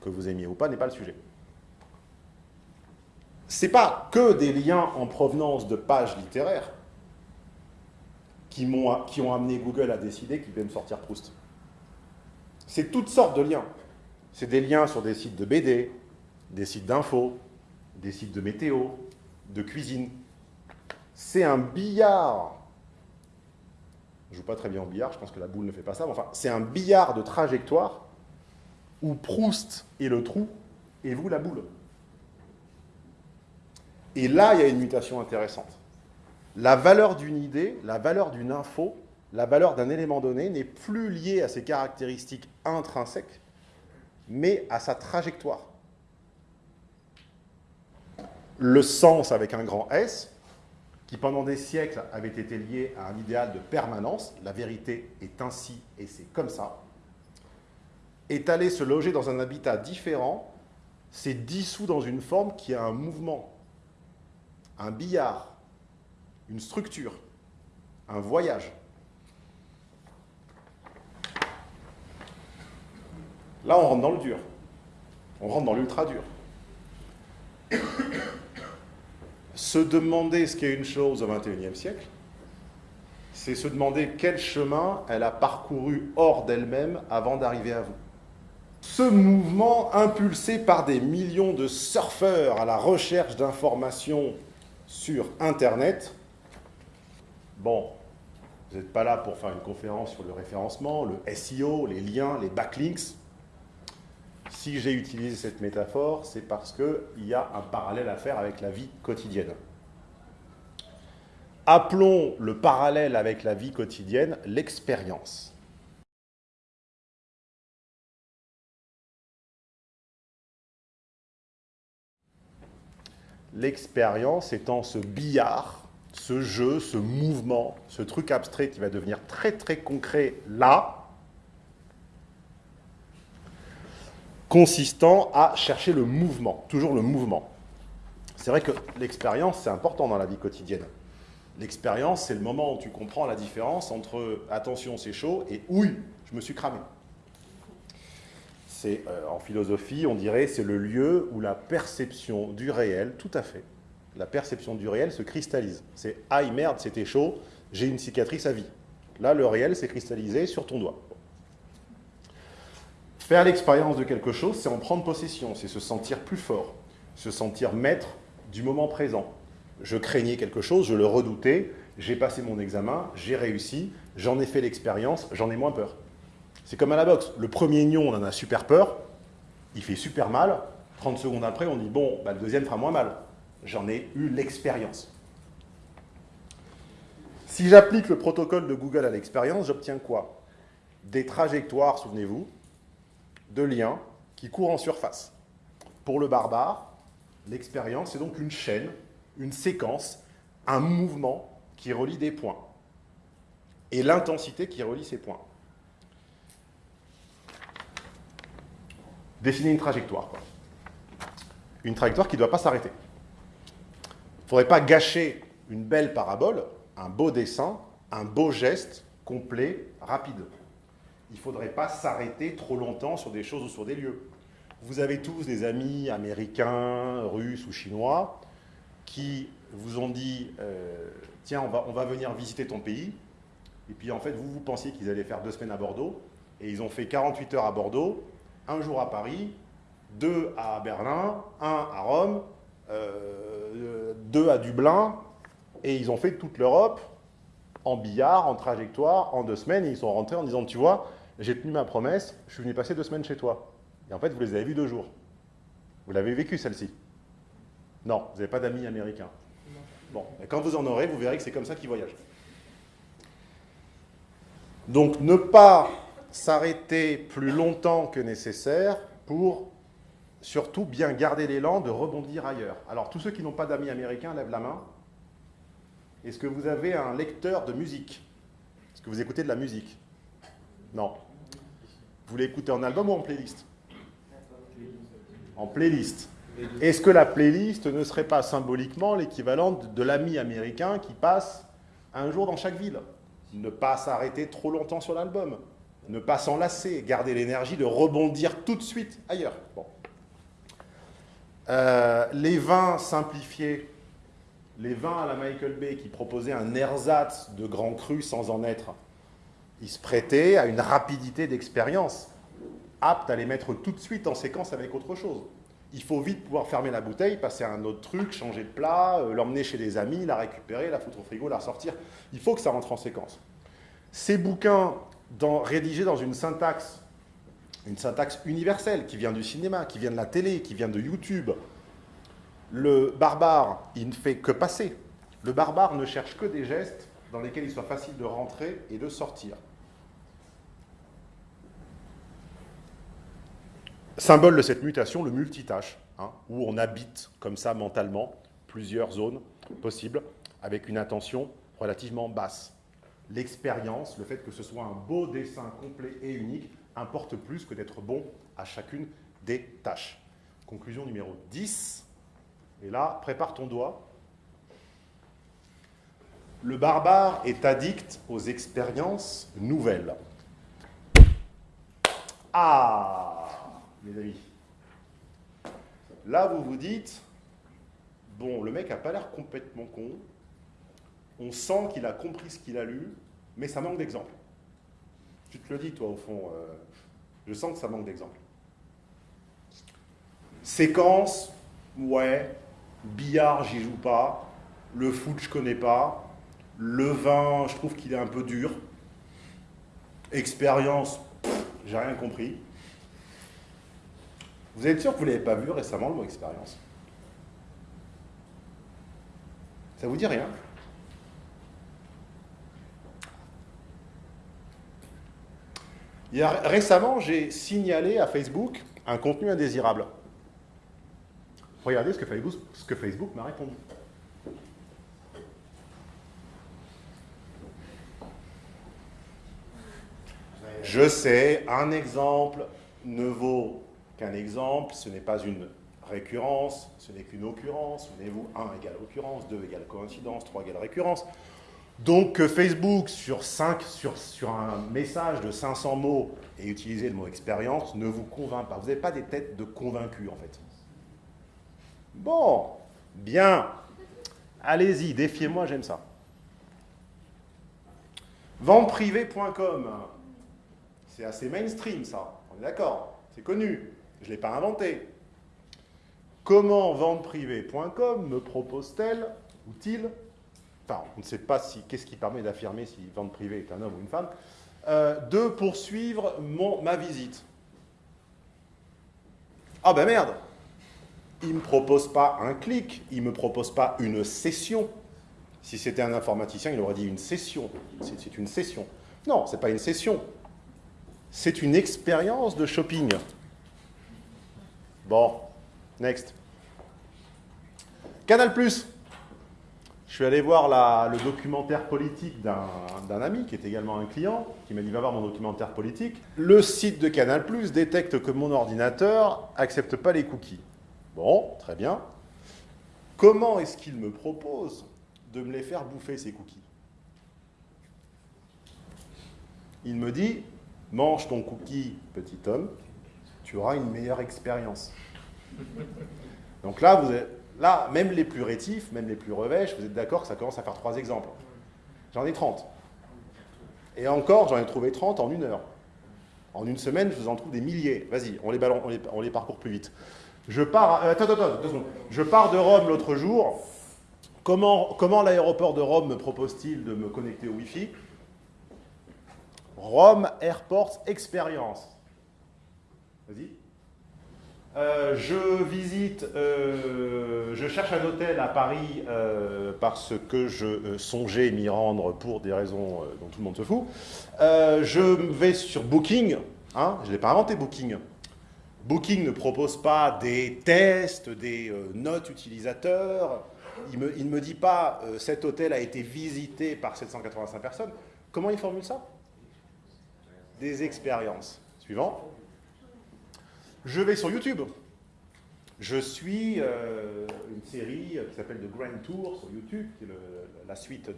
que vous aimiez ou pas, n'est pas le sujet. Ce n'est pas que des liens en provenance de pages littéraires qui, ont, amené Google à décider qu'il devait me sortir Proust. C'est toutes sortes de liens. C'est des liens sur des sites de BD, des sites d'infos, des sites de météo, de cuisine. C'est un billard. Je ne joue pas très bien au billard, je pense que la boule ne fait pas ça, mais enfin, c'est un billard de trajectoire où Proust est le trou et vous la boule. Et là, il y a une mutation intéressante la valeur d'une idée, la valeur d'une info, la valeur d'un élément donné n'est plus liée à ses caractéristiques intrinsèques, mais à sa trajectoire. Le sens avec un grand S, qui pendant des siècles avait été lié à un idéal de permanence, la vérité est ainsi et c'est comme ça, est allé se loger dans un habitat différent, s'est dissous dans une forme qui a un mouvement, un billard, une structure, un voyage. Là, on rentre dans le dur. On rentre dans l'ultra dur. Se demander ce qu'est une chose au XXIe siècle, c'est se demander quel chemin elle a parcouru hors d'elle-même avant d'arriver à vous. Ce mouvement, impulsé par des millions de surfeurs à la recherche d'informations sur Internet, Bon, vous n'êtes pas là pour faire une conférence sur le référencement, le SEO, les liens, les backlinks. Si j'ai utilisé cette métaphore, c'est parce qu'il y a un parallèle à faire avec la vie quotidienne. Appelons le parallèle avec la vie quotidienne l'expérience. l'expérience étant ce billard, ce jeu, ce mouvement, ce truc abstrait qui va devenir très très concret là, consistant à chercher le mouvement, toujours le mouvement. C'est vrai que l'expérience, c'est important dans la vie quotidienne. L'expérience, c'est le moment où tu comprends la différence entre « attention, c'est chaud » et « oui, je me suis cramé ». Euh, en philosophie, on dirait, c'est le lieu où la perception du réel, tout à fait, la perception du réel se cristallise. C'est « aïe, merde, c'était chaud, j'ai une cicatrice à vie ». Là, le réel s'est cristallisé sur ton doigt. Faire l'expérience de quelque chose, c'est en prendre possession, c'est se sentir plus fort, se sentir maître du moment présent. Je craignais quelque chose, je le redoutais, j'ai passé mon examen, j'ai réussi, j'en ai fait l'expérience, j'en ai moins peur. C'est comme à la boxe, le premier nion, on en a super peur, il fait super mal, 30 secondes après, on dit bon, bah, le deuxième fera moins mal. J'en ai eu l'expérience. Si j'applique le protocole de Google à l'expérience, j'obtiens quoi? Des trajectoires, souvenez-vous, de liens qui courent en surface. Pour le barbare, l'expérience est donc une chaîne, une séquence, un mouvement qui relie des points. Et l'intensité qui relie ces points. Dessiner une trajectoire. Une trajectoire qui ne doit pas s'arrêter. Il ne faudrait pas gâcher une belle parabole, un beau dessin, un beau geste complet, rapide il ne faudrait pas s'arrêter trop longtemps sur des choses ou sur des lieux. Vous avez tous des amis américains, russes ou chinois qui vous ont dit euh, Tiens, on va, on va venir visiter ton pays ». Et puis en fait, vous, vous pensiez qu'ils allaient faire deux semaines à Bordeaux, et ils ont fait 48 heures à Bordeaux, un jour à Paris, deux à Berlin, un à Rome, euh, deux à Dublin, et ils ont fait toute l'Europe en billard, en trajectoire, en deux semaines, et ils sont rentrés en disant, tu vois, j'ai tenu ma promesse, je suis venu passer deux semaines chez toi. Et en fait, vous les avez vus deux jours. Vous l'avez vécu, celle-ci Non, vous n'avez pas d'amis américains. Bon, quand vous en aurez, vous verrez que c'est comme ça qu'ils voyagent. Donc, ne pas s'arrêter plus longtemps que nécessaire pour surtout bien garder l'élan de rebondir ailleurs. Alors, tous ceux qui n'ont pas d'amis américains, lèvent la main. Est-ce que vous avez un lecteur de musique? Est-ce que vous écoutez de la musique? Non. Vous l'écoutez en album ou en playlist? En playlist. Est-ce que la playlist ne serait pas symboliquement l'équivalent de l'ami américain qui passe un jour dans chaque ville? Ne pas s'arrêter trop longtemps sur l'album, ne pas s'enlacer, garder l'énergie de rebondir tout de suite ailleurs. Euh, les vins simplifiés, les vins à la Michael Bay qui proposaient un ersatz de grand cru sans en être, il se prêtait à une rapidité d'expérience, apte à les mettre tout de suite en séquence avec autre chose. Il faut vite pouvoir fermer la bouteille, passer à un autre truc, changer de plat, euh, l'emmener chez des amis, la récupérer, la foutre au frigo, la ressortir. Il faut que ça rentre en séquence. Ces bouquins rédigés dans une syntaxe, une syntaxe universelle qui vient du cinéma, qui vient de la télé, qui vient de YouTube, le barbare, il ne fait que passer. Le barbare ne cherche que des gestes dans lesquels il soit facile de rentrer et de sortir. Symbole de cette mutation, le multitâche, hein, où on habite comme ça mentalement plusieurs zones possibles avec une intention relativement basse. L'expérience, le fait que ce soit un beau dessin complet et unique, importe plus que d'être bon à chacune des tâches. Conclusion numéro 10. Et là, prépare ton doigt. Le barbare est addict aux expériences nouvelles. Ah mes amis. Là, vous vous dites, bon, le mec n'a pas l'air complètement con, on sent qu'il a compris ce qu'il a lu, mais ça manque d'exemples. Tu te le dis, toi, au fond, euh, je sens que ça manque d'exemples. Séquence, ouais, billard, j'y joue pas, le foot, je connais pas, le vin, je trouve qu'il est un peu dur, expérience, j'ai rien compris. Vous êtes sûr que vous ne l'avez pas vu récemment, le mot expérience Ça vous dit rien? Récemment, j'ai signalé à Facebook un contenu indésirable. Regardez ce que Facebook, ce que Facebook m'a répondu. Je sais, un exemple ne vaut qu'un exemple, ce n'est pas une récurrence, ce n'est qu'une occurrence. Souvenez-vous, 1 égale occurrence, 2 égale coïncidence, 3 égale récurrence. Donc que Facebook, sur, 5, sur, un message de 500 mots, ait utilisé le mot expérience, ne vous convainc pas. Vous n'avez pas des têtes de convaincus, en fait. Bon, bien. Allez-y, défiez-moi, j'aime ça. Venteprivée.com. C'est assez mainstream, ça. On est d'accord C'est connu. Je ne l'ai pas inventé. Comment venteprivée.com me propose-t-elle, ou t-il, enfin, on ne sait pas si, qu'est-ce qui permet d'affirmer si vente privée est un homme ou une femme, euh, de poursuivre ma visite. Ah ben merde Il ne me propose pas un clic, il ne me propose pas une session. Si c'était un informaticien, il aurait dit une session. C'est une session. Non, ce n'est pas une session. C'est une expérience de shopping. Bon, next. Canal+. Je suis allé voir le documentaire politique d'un ami qui est également un client, qui m'a dit va voir mon documentaire politique. Le site de Canal+, détecte que mon ordinateur accepte pas les cookies. Bon, très bien. Comment est-ce qu'il me propose de me les faire bouffer, ces cookies? Il me dit, mange ton cookie, petit homme, tu auras une meilleure expérience. Donc là, vous êtes, là, même les plus rétifs, même les plus revêches, vous êtes d'accord que ça commence à faire trois exemples. J'en ai 30. Et encore, j'en ai trouvé 30 en une heure. En une semaine, je vous en trouve des milliers. Vas-y, on on les, on les parcourt plus vite. Je pars, euh, attends, attends, deux secondes. Je pars de Rome l'autre jour. Comment, comment l'aéroport de Rome me propose-t-il de me connecter au Wi-Fi? Rome Airport Experience. Euh, je visite, euh, je cherche un hôtel à Paris euh, parce que je songeais m'y rendre pour des raisons dont tout le monde se fout. Je vais sur Booking, hein, je ne l'ai pas inventé Booking. Booking ne propose pas des tests, des notes utilisateurs. Il, me- ne me dit pas cet hôtel a été visité par 785 personnes. Comment il formule ça? Des expériences. Suivant. Je vais sur YouTube. Je suis euh, une série qui s'appelle The Grand Tour sur YouTube, qui est la suite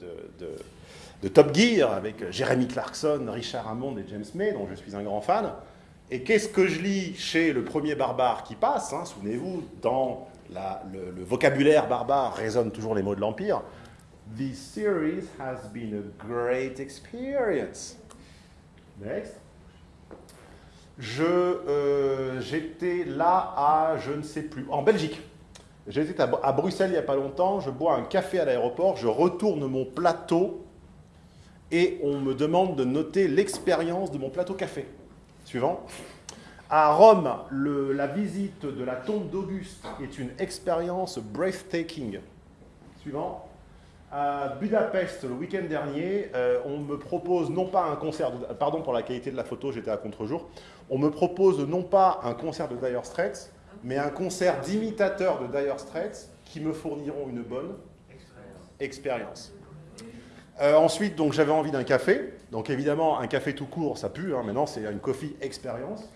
de, Top Gear avec Jeremy Clarkson, Richard Hammond et James May, dont je suis un grand fan. Et qu'est-ce que je lis chez le premier barbare qui passe hein, Souvenez-vous, dans le vocabulaire barbare résonnent toujours les mots de l'Empire. This series has been a great experience. Next. Euh, j'étais là à, je ne sais plus, en Belgique. J'étais à, Bruxelles il n'y a pas longtemps, je bois un café à l'aéroport, je retourne mon plateau et on me demande de noter l'expérience de mon plateau café. Suivant. À Rome, la visite de la tombe d'Auguste est une expérience breathtaking. Suivant. À Budapest, le week-end dernier, euh, on me propose non pas un concert, pardon pour la qualité de la photo, j'étais à contre-jour, on me propose non pas un concert de Dire Straits, mais un concert d'imitateurs de Dire Straits qui me fourniront une bonne expérience. Euh, ensuite, j'avais envie d'un café. Donc évidemment, un café tout court, ça pue. hein, maintenant, c'est une coffee expérience.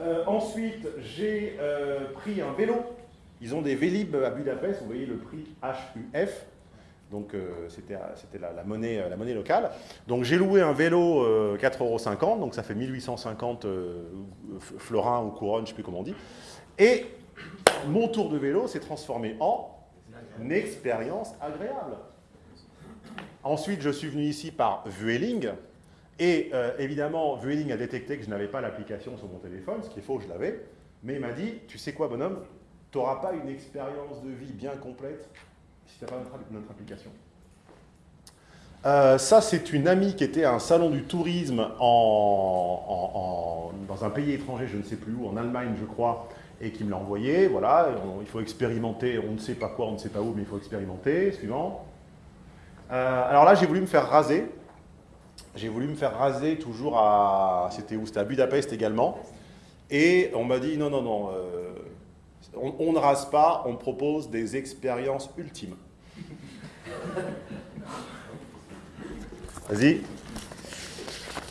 Euh, ensuite, j'ai euh, pris un vélo. Ils ont des Vélib à Budapest. Vous voyez le prix HUF. Donc euh, c'était monnaie, euh, la monnaie locale. Donc j'ai loué un vélo euh, 4,50 euros. Donc ça fait 1850 euh, f- florins ou couronnes, je ne sais plus comment on dit. Et mon tour de vélo s'est transformé en une expérience agréable. Ensuite, je suis venu ici par Vueling. Et euh, évidemment, Vueling a détecté que je n'avais pas l'application sur mon téléphone, ce qui est faux, je l'avais. Mais il m'a dit, tu sais quoi, bonhomme, tu n'auras pas une expérience de vie bien complète si tu n'as pas notre, application. Euh, ça, c'est une amie qui était à un salon du tourisme dans un pays étranger, je ne sais plus où, en Allemagne, je crois, et qui me l'a envoyé. Voilà, il faut expérimenter, on ne sait pas quoi, on ne sait pas où, mais il faut expérimenter. Suivant. Euh, alors là, j'ai voulu me faire raser. J'ai voulu me faire raser toujours à. C'était où? C'était à Budapest également. Et on m'a dit non, non, non, euh, On, ne rase pas, on propose des expériences ultimes. Vas-y.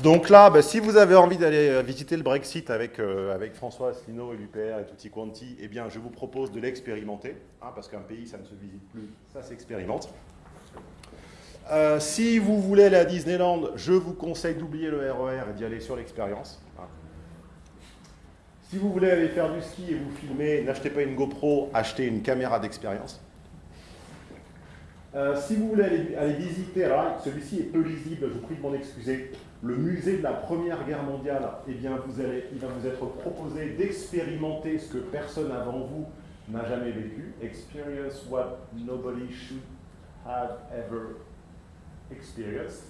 Donc là, bah, si vous avez envie d'aller euh, visiter le Brexit avec, euh, avec François Asselineau et l'UPR et Tutti Quanti, eh bien, je vous propose de l'expérimenter, hein, parce qu'un pays, ça ne se visite plus, ça s'expérimente. Euh, si vous voulez aller à Disneyland, je vous conseille d'oublier le RER et d'y aller sur l'expérience. Si vous voulez aller faire du ski et vous filmer, n'achetez pas une GoPro, achetez une caméra d'expérience. Euh, si vous voulez aller, visiter, celui-ci est peu lisible, je vous prie de m'en excuser, le musée de la Première Guerre mondiale, eh bien, vous allez, il va vous être proposé d'expérimenter ce que personne avant vous n'a jamais vécu. Experience what nobody should have ever experienced.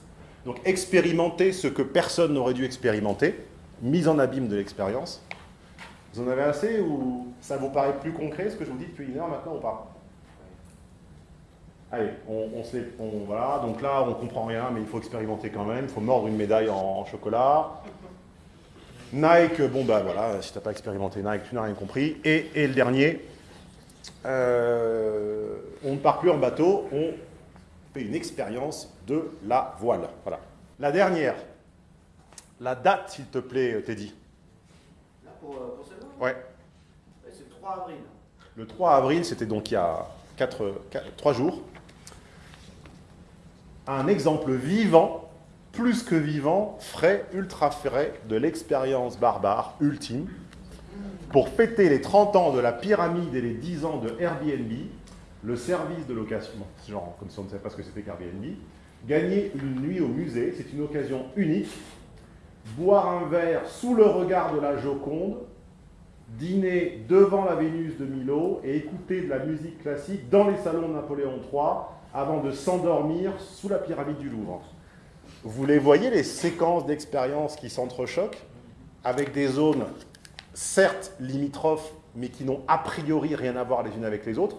Donc, expérimenter ce que personne n'aurait dû expérimenter, mise en abîme de l'expérience. Vous en avez assez ou ça vous paraît plus concret ce que je vous dis depuis une heure maintenant ou pas? Allez, on, on se voilà, donc là on comprend rien, mais il faut expérimenter quand même, il faut mordre une médaille en, chocolat. Nike, bon bah voilà, si tu n'as pas expérimenté Nike, tu n'as rien compris. Et, et le dernier, euh, on ne part plus en bateau, on fait une expérience de la voile. Voilà. La dernière, la date s'il te plaît Teddy. Euh, Ouais. C'est le 3 avril. Le 3 avril, c'était donc il y a 3 jours. Un exemple vivant, plus que vivant, frais, ultra frais, de l'expérience barbare ultime, pour fêter les 30 ans de la pyramide et les 10 ans de Airbnb, le service de location, genre comme si on ne savait pas ce que c'était qu'Airbnb, gagner une nuit au musée, c'est une occasion unique, boire un verre sous le regard de la Joconde, dîner devant la Vénus de Milo et écouter de la musique classique dans les salons de Napoléon III avant de s'endormir sous la pyramide du Louvre. Vous les voyez, les séquences d'expériences qui s'entrechoquent avec des zones certes limitrophes, mais qui n'ont a priori rien à voir les unes avec les autres.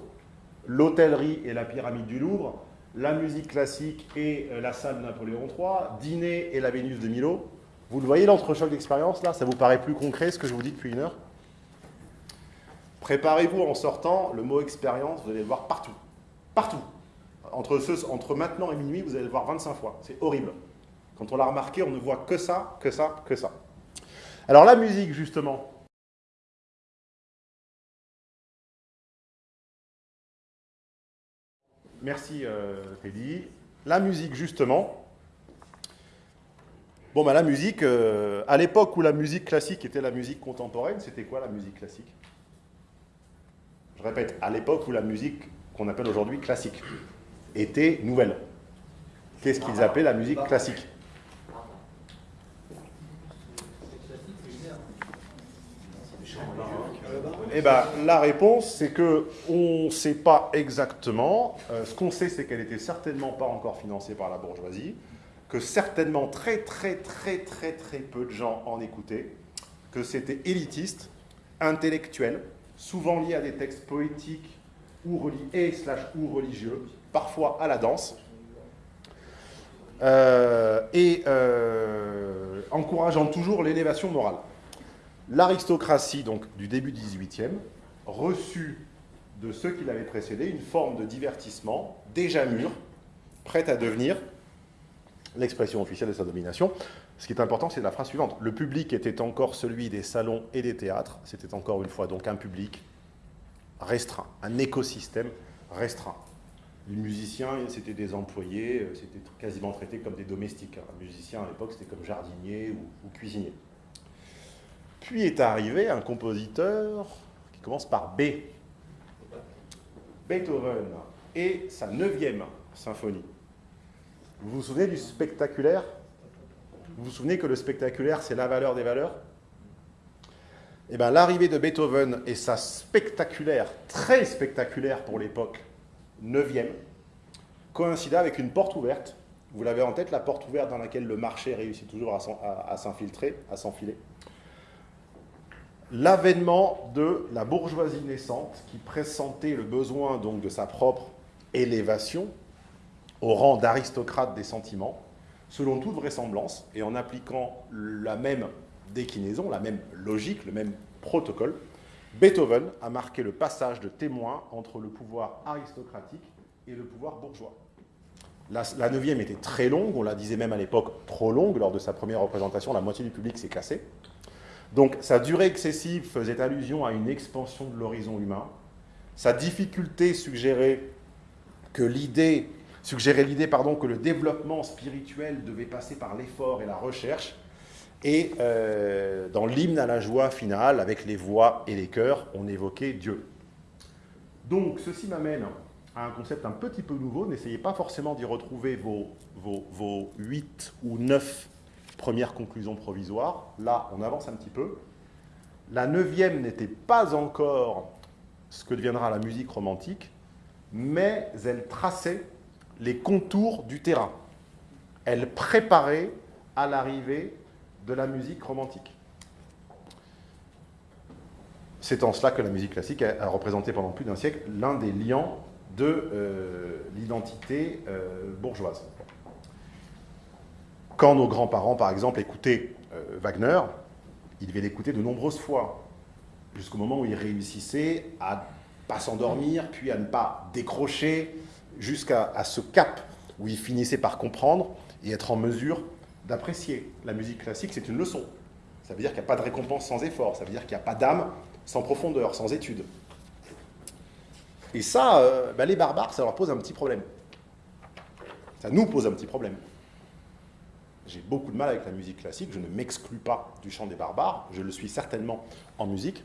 L'hôtellerie et la pyramide du Louvre, la musique classique et euh, la salle de Napoléon III, dîner et la Vénus de Milo. Vous le voyez l'entrechoc d'expérience là Ça vous paraît plus concret ce que je vous dis depuis une heure? Préparez-vous en sortant, le mot expérience, vous allez le voir partout. Partout. Entre, maintenant et minuit, vous allez le voir 25 fois. C'est horrible. Quand on l'a remarqué, on ne voit que ça, que ça, que ça. Alors la musique, justement. Merci euh, Teddy. La musique, justement. Bon, bah, la musique, euh, à l'époque où la musique classique était la musique contemporaine, c'était quoi la musique classique? Je répète, à l'époque où la musique qu'on appelle aujourd'hui classique était nouvelle. Qu'est-ce qu'ils appelaient la musique classique Eh ben, la réponse, c'est que on ne sait pas exactement. Euh, ce qu'on sait, c'est qu'elle n'était certainement pas encore financée par la bourgeoisie, que certainement très très très très très peu de gens en écoutaient, que c'était élitiste, intellectuel, souvent lié à des textes poétiques ou, reli- et slash ou religieux, parfois à la danse, euh, et euh, encourageant toujours l'élévation morale. L'aristocratie, du début du XVIIIe, reçut de ceux qui l'avaient précédé une forme de divertissement déjà mûr, prête à devenir l'expression officielle de sa domination. Ce qui est important, c'est la phrase suivante. Le public était encore celui des salons et des théâtres. C'était encore une fois donc un public restreint, un écosystème restreint. Les musiciens, c'était des employés, euh, c'était quasiment traité comme des domestiques. Un musicien à l'époque, c'était comme jardinier ou, ou cuisinier. Puis est arrivé un compositeur qui commence par B. Beethoven et sa neuvième symphonie. Vous vous souvenez du spectaculaire? Vous vous souvenez que le spectaculaire, c'est la valeur des valeurs? Eh bien, l'arrivée de Beethoven et sa spectaculaire, très spectaculaire pour l'époque, neuvième, coïncida avec une porte ouverte. Vous l'avez en tête, la porte ouverte dans laquelle le marché réussit toujours à s'infiltrer, à s'enfiler. L'avènement de la bourgeoisie naissante qui pressentait le besoin donc de sa propre élévation au rang d'aristocrate des sentiments, selon toute vraisemblance, et en appliquant la même déclinaison, la même logique, le même protocole Beethoven a marqué le passage de témoin entre le pouvoir aristocratique et le pouvoir bourgeois. La, neuvième était très longue, on la disait même à l'époque trop longue, lors de sa première représentation, la moitié du public s'est cassé. Donc sa durée excessive faisait allusion à une expansion de l'horizon humain. Sa difficulté suggérait que l'idée, suggérait l'idée pardon, que le développement spirituel devait passer par l'effort et la recherche. Et euh, dans l'hymne à la joie finale, avec les voix et les chœurs, on évoquait Dieu. Donc ceci m'amène à un concept un petit peu nouveau. N'essayez pas forcément d'y retrouver vos, vos, vos 8 ou 9 premières conclusions provisoires. Là, on avance un petit peu. La neuvième n'était pas encore ce que deviendra la musique romantique, mais elle traçait les contours du terrain. Elle préparait à l'arrivée de la musique romantique. C'est en cela que la musique classique a, représenté pendant plus d'un siècle l'un des liants de euh, l'identité euh, bourgeoise. Quand nos grands-parents, par exemple, écoutaient euh, Wagner, ils devaient l'écouter de nombreuses fois, jusqu'au moment où ils réussissaient à pas s'endormir, puis à ne pas décrocher, jusqu'à ce cap où ils finissaient par comprendre et être en mesure d'apprécier. La musique classique, c'est une leçon. Ça veut dire qu'il n'y a pas de récompense sans effort, ça veut dire qu'il n'y a pas d'âme sans profondeur, sans étude. Et ça, euh, ben les barbares, ça leur pose un petit problème. Ça nous pose un petit problème. J'ai beaucoup de mal avec la musique classique, je ne m'exclus pas du chant des barbares, je le suis certainement en musique.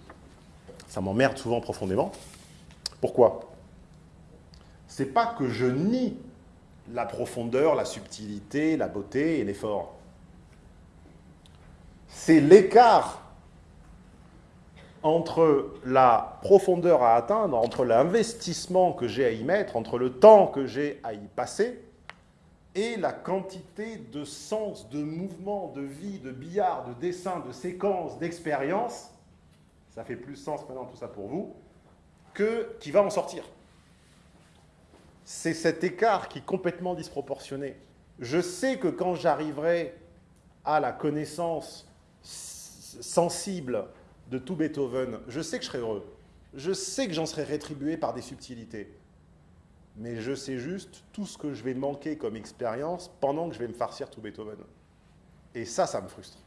Ça m'emmerde souvent profondément. Pourquoi? C'est pas que je nie la profondeur, la subtilité, la beauté et l'effort. C'est l'écart entre la profondeur à atteindre, entre l'investissement que j'ai à y mettre, entre le temps que j'ai à y passer, et la quantité de sens, de mouvement, de vie, de billard, de dessin, de séquence, d'expérience, ça fait plus sens maintenant tout ça pour vous, que qui va en sortir c'est cet écart qui est complètement disproportionné. Je sais que quand j'arriverai à la connaissance sensible de tout Beethoven, je sais que je serai heureux. Je sais que j'en serai rétribué par des subtilités. Mais je sais juste tout ce que je vais manquer comme expérience pendant que je vais me farcir tout Beethoven. Et ça, ça me frustre.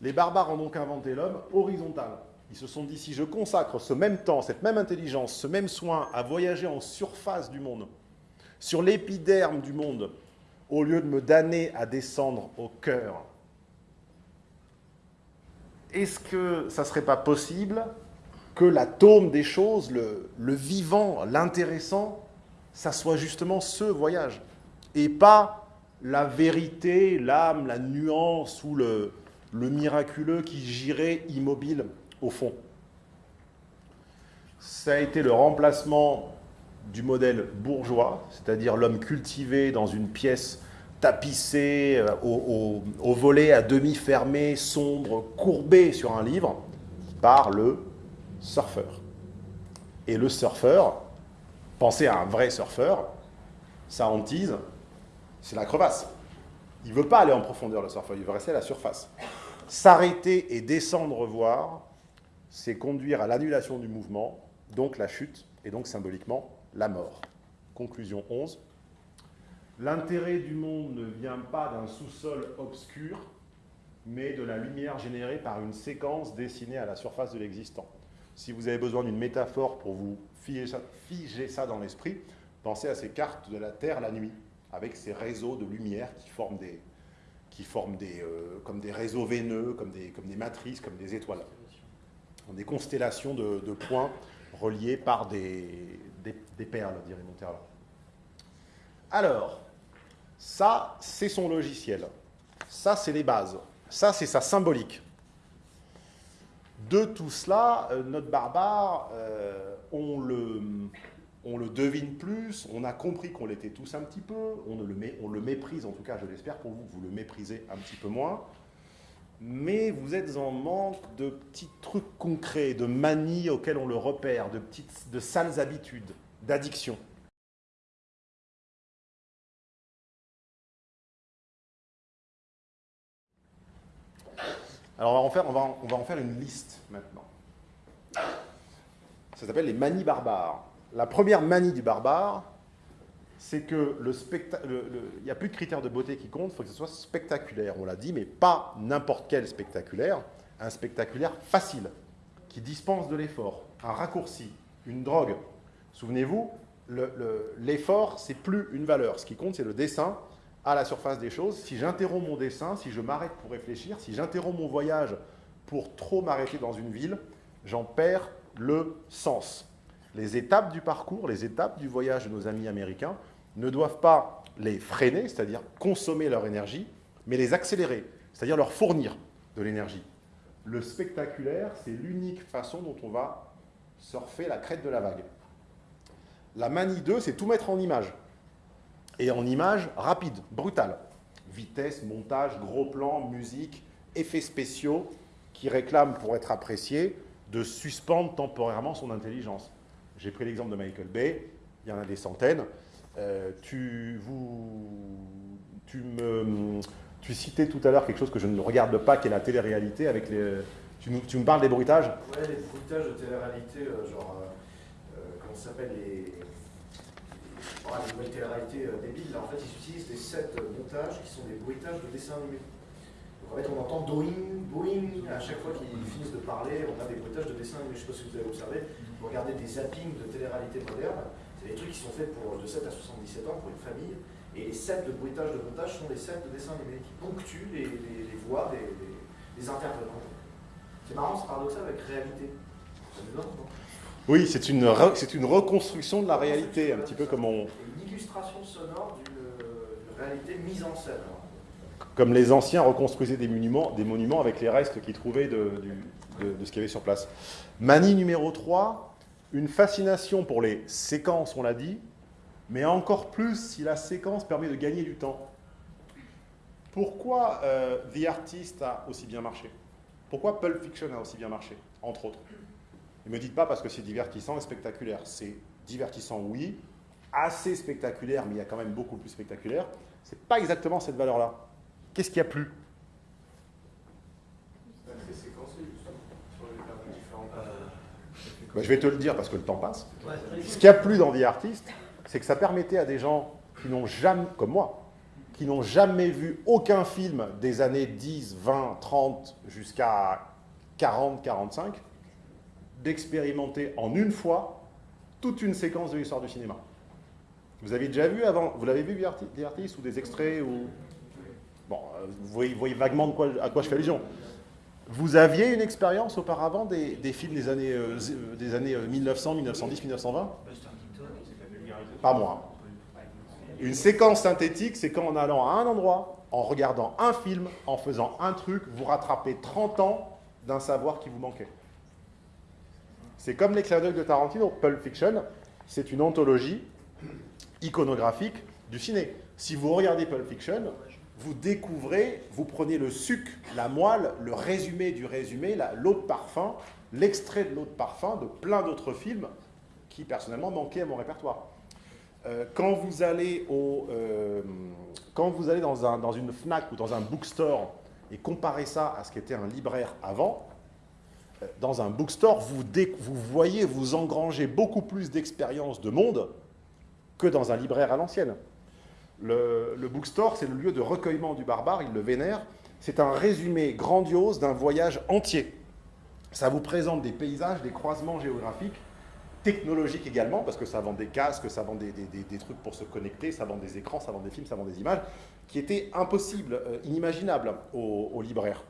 Les barbares ont donc inventé l'homme horizontal. Ils se sont dit, si je consacre ce même temps, cette même intelligence, ce même soin à voyager en surface du monde, sur l'épiderme du monde, au lieu de me damner à descendre au cœur, est-ce que ça ne serait pas possible que l'atome des choses, le, vivant, l'intéressant, ça soit justement ce voyage, et pas la vérité, l'âme, la nuance ou le, le miraculeux qui girait immobile au fond. Ça a été le remplacement du modèle bourgeois, c'est-à-dire l'homme cultivé dans une pièce tapissée, euh, au, au, volet à demi fermé, sombre, courbé sur un livre, par le surfeur. Et le surfeur, pensez à un vrai surfeur, sa hantise, c'est la crevasse. Il ne veut pas aller en profondeur, le surfeur, il veut rester à la surface. S'arrêter et descendre voir, c'est conduire à l'annulation du mouvement, donc la chute, et donc symboliquement la mort. Conclusion 11. L'intérêt du monde ne vient pas d'un sous-sol obscur, mais de la lumière générée par une séquence dessinée à la surface de l'existant. Si vous avez besoin d'une métaphore pour vous figer ça, dans l'esprit, pensez à ces cartes de la Terre la nuit, avec ces réseaux de lumière qui forment des, euh, comme des réseaux veineux, comme des matrices, comme des étoiles des constellations de, points reliés par des, perles, dirait Monterla. Alors, ça, c'est son logiciel. Ça, c'est les bases. Ça, c'est sa symbolique. De tout cela, euh, notre barbare, euh, on, le, on le devine plus, on a compris qu'on l'était tous un petit peu, on, le, on le méprise, en tout cas, je l'espère pour vous, vous le méprisez un petit peu moins mais vous êtes en manque de petits trucs concrets, de manies auxquelles on le repère, de, petites, de sales habitudes, d'addictions. Alors on va, en faire, on, va, on va en faire une liste maintenant. Ça s'appelle les manies barbares. La première manie du barbare, c'est que le il n'y a plus de critères de beauté qui comptent, il faut que ce soit spectaculaire, on l'a dit, mais pas n'importe quel spectaculaire, un spectaculaire facile, qui dispense de l'effort, un raccourci, une drogue. Souvenez-vous, l'effort, c'est plus une valeur. Ce qui compte, c'est le dessin à la surface des choses. Si j'interromps mon dessin, si je m'arrête pour réfléchir, si j'interromps mon voyage pour trop m'arrêter dans une ville, j'en perds le sens. Les étapes du parcours, les étapes du voyage de nos amis américains ne doivent pas les freiner, c'est-à-dire consommer leur énergie, mais les accélérer, c'est-à-dire leur fournir de l'énergie. Le spectaculaire, c'est l'unique façon dont on va surfer la crête de la vague. La manie 2, c'est tout mettre en image. Et en image rapide, brutale. Vitesse, montage, gros plan, musique, effets spéciaux qui réclament pour être appréciés de suspendre temporairement son intelligence. J'ai pris l'exemple de Michael Bay, il y en a des centaines. Euh, tu, vous, tu, me, tu citais tout à l'heure quelque chose que je ne regarde pas, qui est la télé-réalité. Avec les, tu, tu me parles des bruitages? Ouais, les bruitages de télé-réalité, euh, genre, euh, comment ça s'appelle les, voilà, les nouvelles télé-réalités débiles. Là, en fait, ils utilisent des sets montages qui sont des bruitages de dessins animés. Donc en fait, on entend Boeing, Boeing, à chaque fois qu'ils finissent de parler, on a des bruitages de dessins animés. Je ne sais pas si vous avez observé, regardez des zappings de télé-réalité moderne, c'est des trucs qui sont faits pour de 7 à 77 ans pour une famille, et les sets de bruitage de montage sont des sets de dessins animés qui ponctuent les, voix des, intervenants. C'est marrant, c'est paradoxal avec réalité. oui, c'est une, une reconstruction de la réalité, un petit peu comme on... Une illustration sonore d'une réalité mise en scène comme les anciens reconstruisaient des monuments, des monuments avec les restes qu'ils trouvaient de, ce qu'il y avait sur place. Manie numéro 3, une fascination pour les séquences, on l'a dit, mais encore plus si la séquence permet de gagner du temps. Pourquoi euh, The Artist a aussi bien marché? Pourquoi Pulp Fiction a aussi bien marché, entre autres? Ne me dites pas parce que c'est divertissant et spectaculaire. C'est divertissant, oui, assez spectaculaire, mais il y a quand même beaucoup plus spectaculaire. C'est pas exactement cette valeur-là. Qu'est-ce qui a plu? Bah, je vais te le dire parce que le temps passe. Ce qui a plu dans The Artist, c'est que ça permettait à des gens qui n'ont jamais, comme moi, qui n'ont jamais vu aucun film des années 10, 20, 30 jusqu'à 40, 45, d'expérimenter en une fois toute une séquence de l'histoire du cinéma. Vous avez déjà vu avant, vous l'avez vu The Artist ou des extraits ou Bon, euh, vous voyez, vaguement à quoi je fais allusion. Vous aviez une expérience auparavant des, films des années, euh, des années 1900, 1910, 1920 Pas moi. Une séquence synthétique, c'est quand en allant à un endroit, en regardant un film, en faisant un truc, vous rattrapez 30 ans d'un savoir qui vous manquait. C'est comme les clins de Tarantino. Pulp Fiction, c'est une anthologie iconographique du ciné. Si vous regardez Pulp Fiction, vous découvrez, vous prenez le suc, la moelle, le résumé du résumé, l'eau de parfum, l'extrait de l'eau de parfum de plein d'autres films qui personnellement manquaient à mon répertoire. Euh, quand, vous allez au, euh, quand vous allez dans, un, dans une FNAC ou dans un bookstore et comparez ça à ce qu'était un libraire avant, euh, dans un bookstore, vous, vous voyez, vous engrangez beaucoup plus d'expérience de monde que dans un libraire à l'ancienne. Le, bookstore, c'est le lieu de recueillement du barbare, il le vénère. C'est un résumé grandiose d'un voyage entier. Ça vous présente des paysages, des croisements géographiques, technologiques également, parce que ça vend des casques, ça vend des, trucs pour se connecter, ça vend des écrans, ça vend des films, ça vend des images, qui étaient impossibles, euh, inimaginables aux, libraires.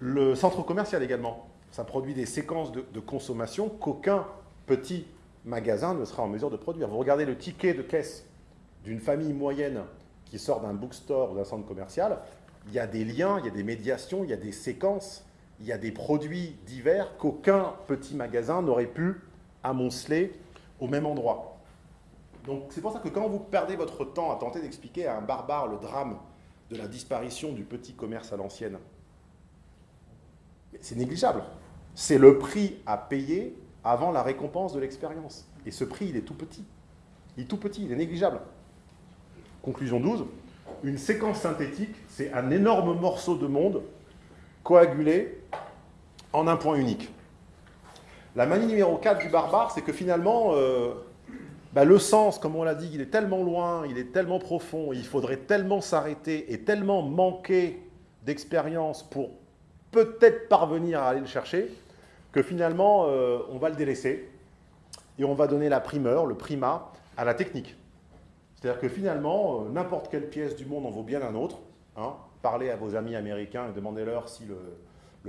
Le centre commercial également, ça produit des séquences de, de consommation qu'aucun petit magasin ne sera en mesure de produire. Vous regardez le ticket de caisse d'une famille moyenne qui sort d'un bookstore ou d'un centre commercial, il y a des liens, il y a des médiations, il y a des séquences, il y a des produits divers qu'aucun petit magasin n'aurait pu amonceler au même endroit. Donc c'est pour ça que quand vous perdez votre temps à tenter d'expliquer à un barbare le drame de la disparition du petit commerce à l'ancienne, c'est négligeable. C'est le prix à payer avant la récompense de l'expérience. Et ce prix, il est tout petit. Il est tout petit, il est négligeable. Conclusion 12, une séquence synthétique, c'est un énorme morceau de monde coagulé en un point unique. La manie numéro 4 du barbare, c'est que finalement, euh, bah, le sens, comme on l'a dit, il est tellement loin, il est tellement profond, il faudrait tellement s'arrêter et tellement manquer d'expérience pour peut-être parvenir à aller le chercher, que finalement, euh, on va le délaisser et on va donner la primeur, le primat, à la technique. C'est-à-dire que finalement, euh, n'importe quelle pièce du monde en vaut bien un autre. Hein. Parlez à vos amis américains et demandez-leur si le,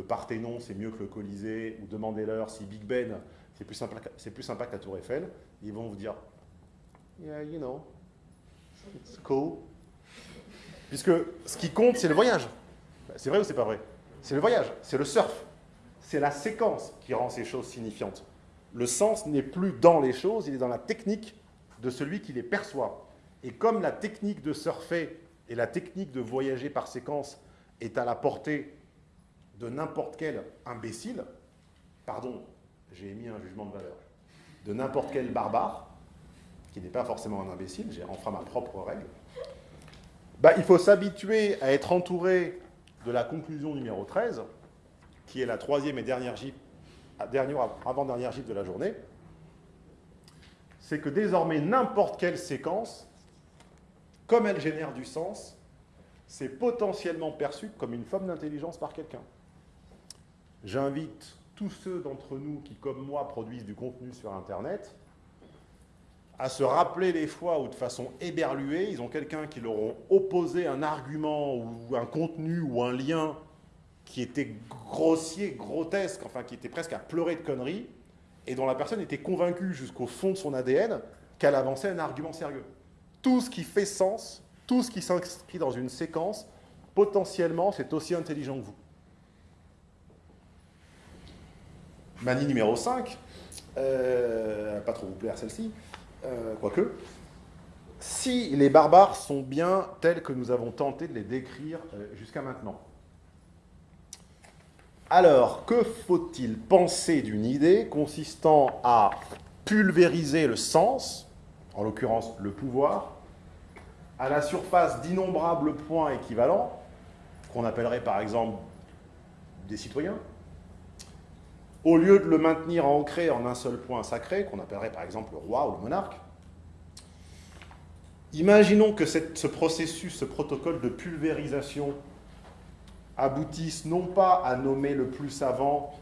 Parthénon c'est mieux que le Colisée, ou demandez-leur si Big Ben c'est plus, sympa, sympa que la Tour Eiffel. Ils vont vous dire Yeah, you know, it's cool. Puisque ce qui compte, c'est le voyage. C'est vrai ou c'est pas vrai? C'est le voyage, c'est le surf. C'est la séquence qui rend ces choses signifiantes. Le sens n'est plus dans les choses, il est dans la technique de celui qui les perçoit. Et comme la technique de surfer et la technique de voyager par séquence est à la portée de n'importe quel imbécile, pardon, j'ai émis un jugement de valeur, de n'importe quel barbare, qui n'est pas forcément un imbécile, j'ai enfin ma propre règle, bah, il faut s'habituer à être entouré de la conclusion numéro 13, qui est la troisième et dernière gif, dernière, avant-dernière gif de la journée, c'est que désormais n'importe quelle séquence, comme elle génère du sens, c'est potentiellement perçu comme une forme d'intelligence par quelqu'un. J'invite tous ceux d'entre nous qui, comme moi, produisent du contenu sur Internet, à se rappeler les fois où, de façon éberluée, ils ont quelqu'un qui leur ont opposé un argument ou un contenu ou un lien qui était grossier, grotesque, enfin qui était presque à pleurer de conneries, et dont la personne était convaincue jusqu'au fond de son ADN qu'elle avançait un argument sérieux. Tout ce qui fait sens, tout ce qui s'inscrit dans une séquence, potentiellement, c'est aussi intelligent que vous. Manie numéro 5, euh, pas trop vous plaire celle-ci, euh, quoique, si les barbares sont bien tels que nous avons tenté de les décrire euh, jusqu'à maintenant. Alors, que faut-il penser d'une idée consistant à pulvériser le sens, en l'occurrence le pouvoir, à la surface d'innombrables points équivalents, qu'on appellerait par exemple des citoyens, au lieu de le maintenir ancré en un seul point sacré, qu'on appellerait par exemple le roi ou le monarque, imaginons que ce processus, ce protocole de pulvérisation aboutisse non pas à nommer le plus savant,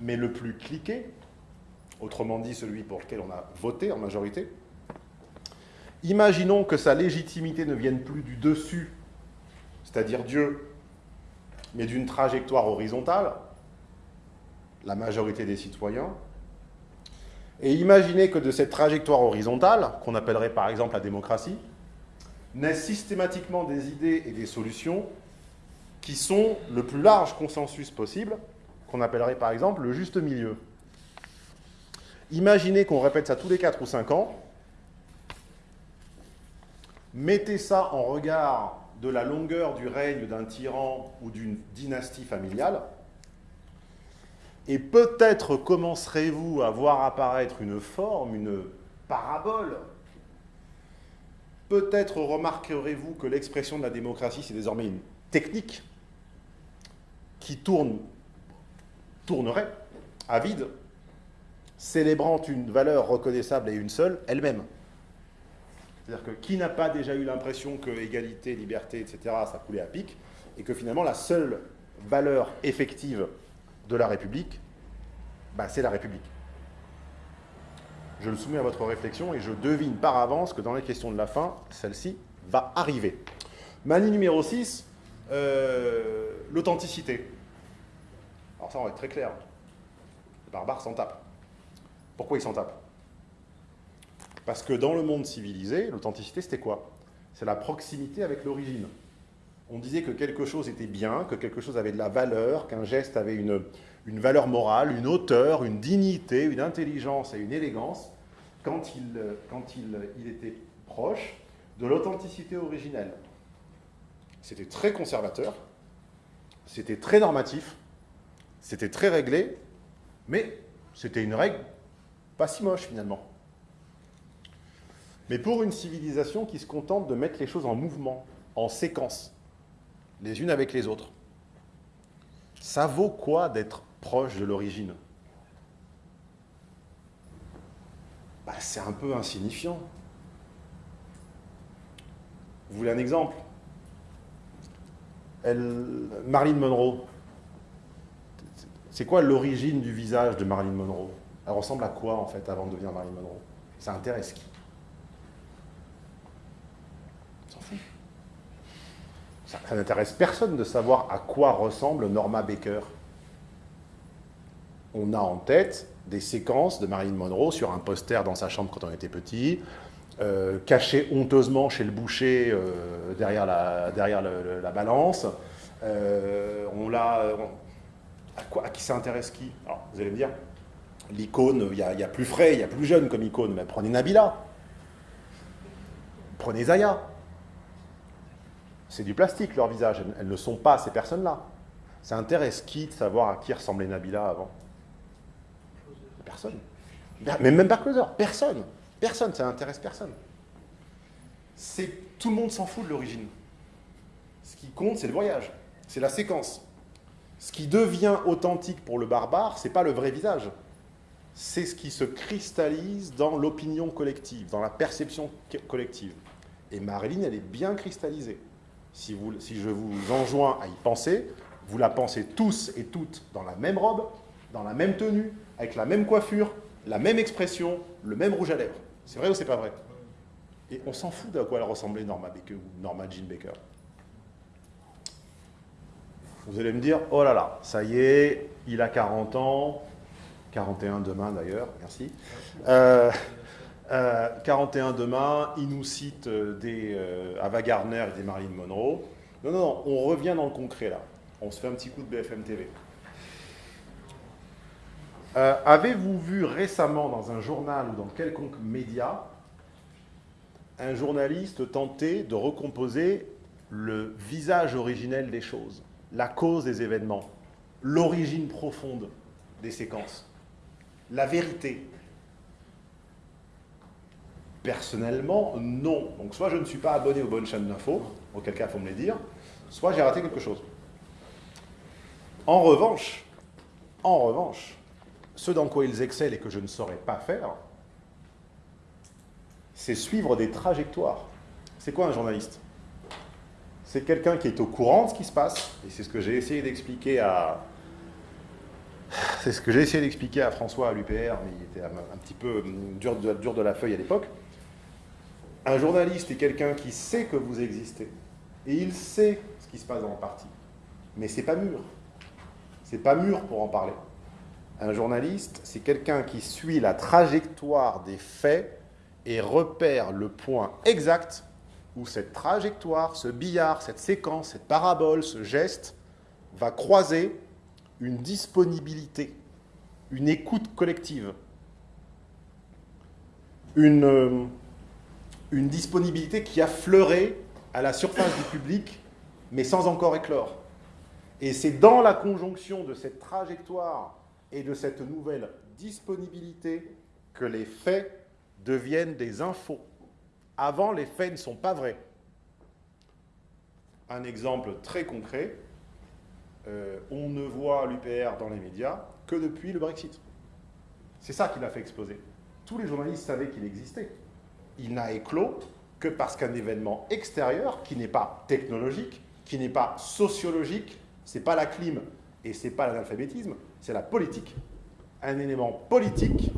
mais le plus cliqué, autrement dit celui pour lequel on a voté en majorité. Imaginons que sa légitimité ne vienne plus du dessus, c'est-à-dire Dieu, mais d'une trajectoire horizontale, la majorité des citoyens. Et imaginez que de cette trajectoire horizontale, qu'on appellerait par exemple la démocratie, naissent systématiquement des idées et des solutions qui sont le plus large consensus possible, qu'on appellerait par exemple le juste milieu. Imaginez qu'on répète ça tous les 4 ou 5 ans, mettez ça en regard de la longueur du règne d'un tyran ou d'une dynastie familiale, et peut-être commencerez-vous à voir apparaître une forme, une parabole. Peut-être remarquerez-vous que l'expression de la démocratie, c'est désormais une technique qui tourne, tournerait à vide, célébrant une valeur reconnaissable et une seule, elle-même. C'est-à-dire que qui n'a pas déjà eu l'impression que égalité, liberté, etc., ça coulait à pic, et que finalement la seule valeur effective de la République, bah, c'est la République. Je le soumets à votre réflexion et je devine par avance que dans les questions de la fin, celle-ci va arriver. Manie numéro 6, euh, l'authenticité. Alors ça, on va être très clair. Les barbares s'en tapent. Pourquoi ils s'en tapent? Parce que dans le monde civilisé, l'authenticité, c'était quoi? C'est la proximité avec l'origine. On disait que quelque chose était bien, que quelque chose avait de la valeur, qu'un geste avait une, une valeur morale, une hauteur, une dignité, une intelligence et une élégance quand il, quand il, il était proche de l'authenticité originelle. C'était très conservateur, c'était très normatif, c'était très réglé, mais c'était une règle pas si moche finalement. Mais pour une civilisation qui se contente de mettre les choses en mouvement, en séquence, les unes avec les autres, ça vaut quoi d'être proche de l'origine? Bah, c'est un peu insignifiant. Vous voulez un exemple? Elle, Marilyn Monroe. C'est quoi l'origine du visage de Marilyn Monroe? Elle ressemble à quoi en fait avant de devenir Marilyn Monroe? Ça intéresse qui On s'en fout. Ça, n'intéresse personne de savoir à quoi ressemble Norma Baker. On a en tête des séquences de Marilyn Monroe sur un poster dans sa chambre quand on était petit, euh, caché honteusement chez le boucher euh, derrière, la, balance. Euh, on l'a. À, qui ça intéresse qui? Alors, Vous allez me dire, l'icône, il y, y a plus frais, il y a plus jeune comme icône, mais prenez Nabila. Prenez Zaya. C'est du plastique leur visage, elles, ne sont pas ces personnes-là. Ça intéresse qui de savoir à qui ressemblait Nabila avant Personne. Mais même pas Closer, personne. Personne, ça n'intéresse personne. Tout le monde s'en fout de l'origine. Ce qui compte, c'est le voyage, c'est la séquence. Ce qui devient authentique pour le barbare, c'est pas le vrai visage. C'est ce qui se cristallise dans l'opinion collective, dans la perception co- collective. Et Marilyn, elle est bien cristallisée. Si, vous, si je vous enjoins à y penser, vous la pensez tous et toutes dans la même robe, dans la même tenue, avec la même coiffure, la même expression, le même rouge à lèvres. C'est vrai ou c'est pas vrai? Et on s'en fout d'à quoi elle ressemblait Norma Baker Norma Jean Baker. Vous allez me dire, oh là là, ça y est, il a 40 ans, 41 demain d'ailleurs, merci. Euh, euh, 41 demain, il nous cite euh, des euh, Ava Gardner et des Marilyn Monroe. Non, non, non, on revient dans le concret là. On se fait un petit coup de BFM TV. Euh, Avez-vous vu récemment dans un journal ou dans quelconque média un journaliste tenter de recomposer le visage originel des choses, la cause des événements, l'origine profonde des séquences, la vérité? Personnellement, non. Donc soit je ne suis pas abonné aux bonnes chaînes d'infos, auquel cas il faut me les dire, soit j'ai raté quelque chose. En revanche, en revanche, ce dans quoi ils excellent et que je ne saurais pas faire, c'est suivre des trajectoires. C'est quoi un journaliste? C'est quelqu'un qui est au courant de ce qui se passe, et c'est ce que j'ai essayé d'expliquer à... C'est ce que j'ai essayé d'expliquer à François à l'UPR, mais il était un, petit peu hum, dur de la feuille à l'époque. Un journaliste est quelqu'un qui sait que vous existez, et il sait ce qui se passe dans le parti, mais c'est pas mûr. C'est pas mûr pour en parler. Un journaliste, c'est quelqu'un qui suit la trajectoire des faits et repère le point exact où cette trajectoire, ce billard, cette séquence, cette parabole, ce geste va croiser une disponibilité, une écoute collective, une, euh, une disponibilité qui a fleuré à la surface du public, mais sans encore éclore. Et c'est dans la conjonction de cette trajectoire et de cette nouvelle disponibilité que les faits deviennent des infos. Avant, les faits ne sont pas vrais. Un exemple très concret, euh, on ne voit l'UPR dans les médias que depuis le Brexit. C'est ça qui l'a fait exploser. Tous les journalistes savaient qu'il existait. Il n'a éclos que parce qu'un événement extérieur, qui n'est pas technologique, qui n'est pas sociologique, c'est pas la clim et c'est pas l'analphabétisme, c'est la politique. Un élément politique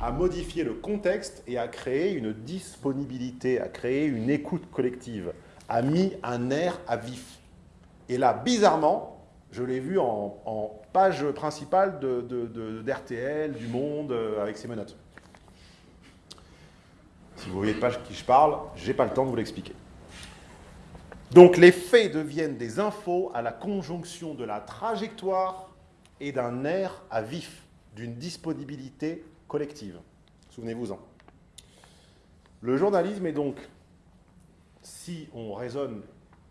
a modifié le contexte et a créé une disponibilité, a créé une écoute collective, a mis un air à vif. Et là, bizarrement, je l'ai vu en, page principale de, de- de- d'RTL, du Monde, euh, avec ses menottes. Si vous voyez pas de qui je parle, j'ai pas le temps de vous l'expliquer. Donc les faits deviennent des infos à la conjonction de la trajectoire et d'un air à vif, d'une disponibilité collective. Souvenez-vous-en. Le journalisme est donc, si on raisonne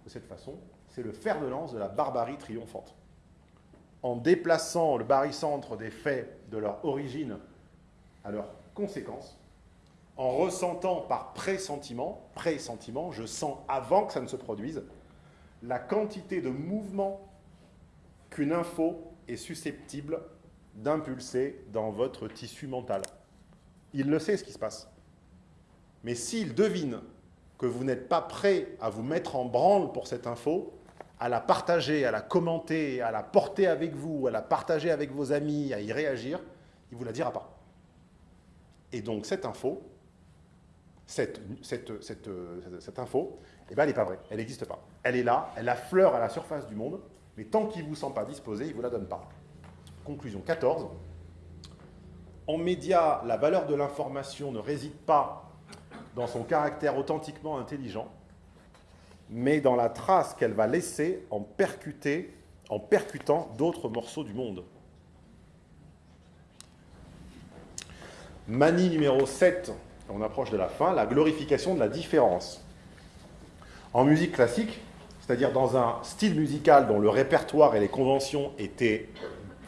de cette façon, c'est le fer de lance de la barbarie triomphante. En déplaçant le barycentre des faits de leur origine à leurs conséquences, en ressentant par pressentiment, pressentiment, je sens avant que ça ne se produise, la quantité de mouvement qu'une info est susceptible d'impulser dans votre tissu mental. Il le sait ce qui se passe. Mais s'il devine que vous n'êtes pas prêt à vous mettre en branle pour cette info, à la partager, à la commenter, à la porter avec vous, à la partager avec vos amis, à y réagir, il ne vous la dira pas. Et donc cette info, cette, cette, cette, cette info, eh ben, elle n'est pas vraie, elle n'existe pas. Elle est là, elle affleure à la surface du monde, mais tant qu'il ne vous sent pas disposé, il ne vous la donne pas. Conclusion 14. En média, la valeur de l'information ne réside pas dans son caractère authentiquement intelligent, mais dans la trace qu'elle va laisser en, percuter, en percutant d'autres morceaux du monde. Manie numéro 7, on approche de la fin, la glorification de la différence. En musique classique, c'est-à-dire dans un style musical dont le répertoire et les conventions étaient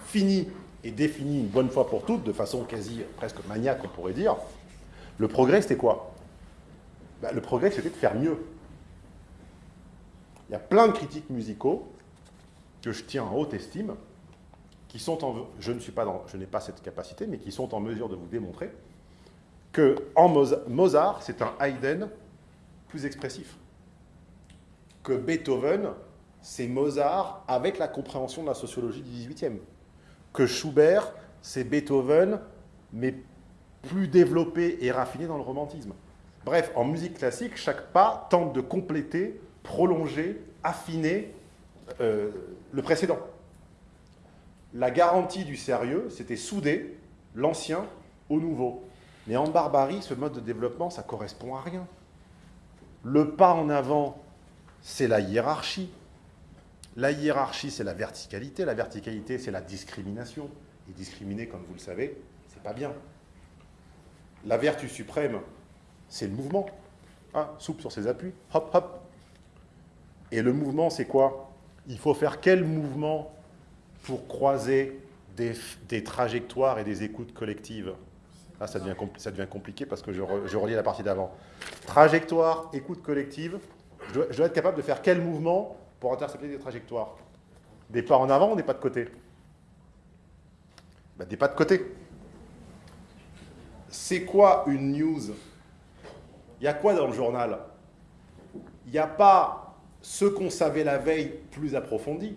finis et définis une bonne fois pour toutes, de façon quasi presque maniaque, on pourrait dire, le progrès, c'était quoi? Ben, Le progrès, c'était de faire mieux. Il y a plein de critiques musicaux que je tiens en haute estime, qui sont en, je ne suis pas dans, je n'ai pas cette capacité, mais qui sont en mesure de vous démontrer que Mozart, c'est un Haydn plus expressif. Que Beethoven, c'est Mozart avec la compréhension de la sociologie du XVIIIe. Que Schubert, c'est Beethoven, mais plus développé et raffiné dans le romantisme. Bref, en musique classique, chaque pas tente de compléter, prolonger, affiner euh, le précédent. La garantie du sérieux, c'était souder l'ancien au nouveau. Mais en barbarie, ce mode de développement, ça correspond à rien. Le pas en avant, c'est la hiérarchie. La hiérarchie, c'est la verticalité. La verticalité, c'est la discrimination. Et discriminer, comme vous le savez, c'est pas bien. La vertu suprême, c'est le mouvement. Ah, soupe sur ses appuis, hop, hop. Et le mouvement, c'est quoi? Il faut faire quel mouvement pour croiser des, trajectoires et des écoutes collectives? Là, ça devient, ça devient compliqué parce que je, je relis la partie d'avant. Trajectoire, écoute collective. Je dois, être capable de faire quel mouvement pour intercepter des trajectoires? Des pas en avant ou des pas de côté? Ben, Des pas de côté. C'est quoi une news? Il y a quoi dans le journal? Il n'y a pas ce qu'on savait la veille plus approfondi.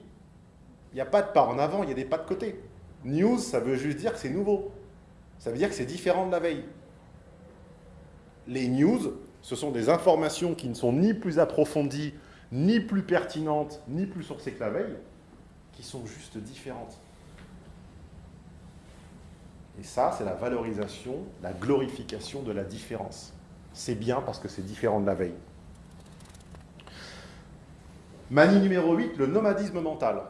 Il n'y a pas de pas en avant, il y a des pas de côté. News, ça veut juste dire que c'est nouveau. Ça veut dire que c'est différent de la veille. Les news, ce sont des informations qui ne sont ni plus approfondies, ni plus pertinentes, ni plus sourcées que la veille, qui sont juste différentes. Et ça, c'est la valorisation, la glorification de la différence. C'est bien parce que c'est différent de la veille. Manie numéro 8, le nomadisme mental.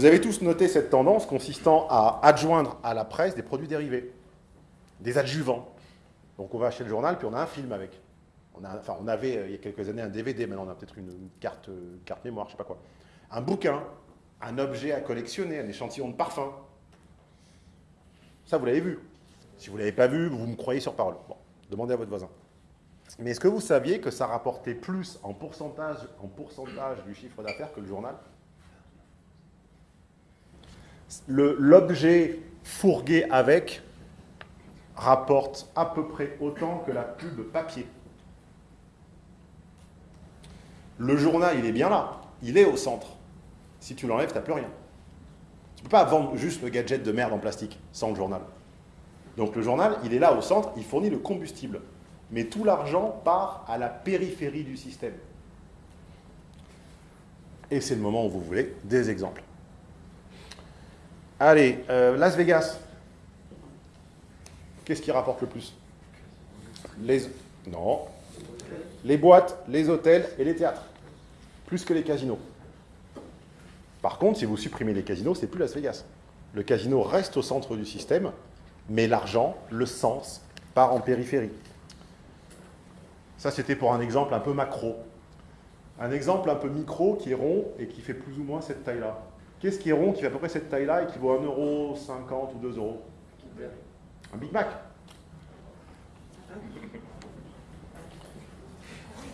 Vous avez tous noté cette tendance consistant à adjoindre à la presse des produits dérivés, des adjuvants. Donc on va acheter le journal, puis on a un film avec. On, enfin, on avait euh, il y a quelques années un DVD, maintenant on a peut-être une, carte, euh, carte mémoire, je ne sais pas quoi. Un bouquin, un objet à collectionner, un échantillon de parfum. Ça, vous l'avez vu. Si vous ne l'avez pas vu, vous me croyez sur parole. Bon, demandez à votre voisin. Mais est-ce que vous saviez que ça rapportait plus en pourcentage, en pourcentage du chiffre d'affaires que le journal? L'objet fourgué avec rapporte à peu près autant que la pub papier. Le journal, il est bien là. Il est au centre. Si tu l'enlèves, tu n'as plus rien. Tu ne peux pas vendre juste le gadget de merde en plastique sans le journal. Donc le journal, il est là au centre, il fournit le combustible. Mais tout l'argent part à la périphérie du système. Et c'est le moment où vous voulez des exemples. Allez, euh, Las Vegas. Qu'est-ce qui rapporte le plus? Les... Non. Les boîtes, les hôtels et les théâtres. Plus que les casinos. Par contre, si vous supprimez les casinos, c'est plus Las Vegas. Le casino reste au centre du système, mais l'argent, le sens, part en périphérie. Ça, c'était pour un exemple un peu macro. Un exemple un peu micro qui est rond et qui fait plus ou moins cette taille-là. Qu'est-ce qui est rond, qui fait à peu près cette taille-là et qui vaut 1,50€ ou 2 euros Un Big Mac.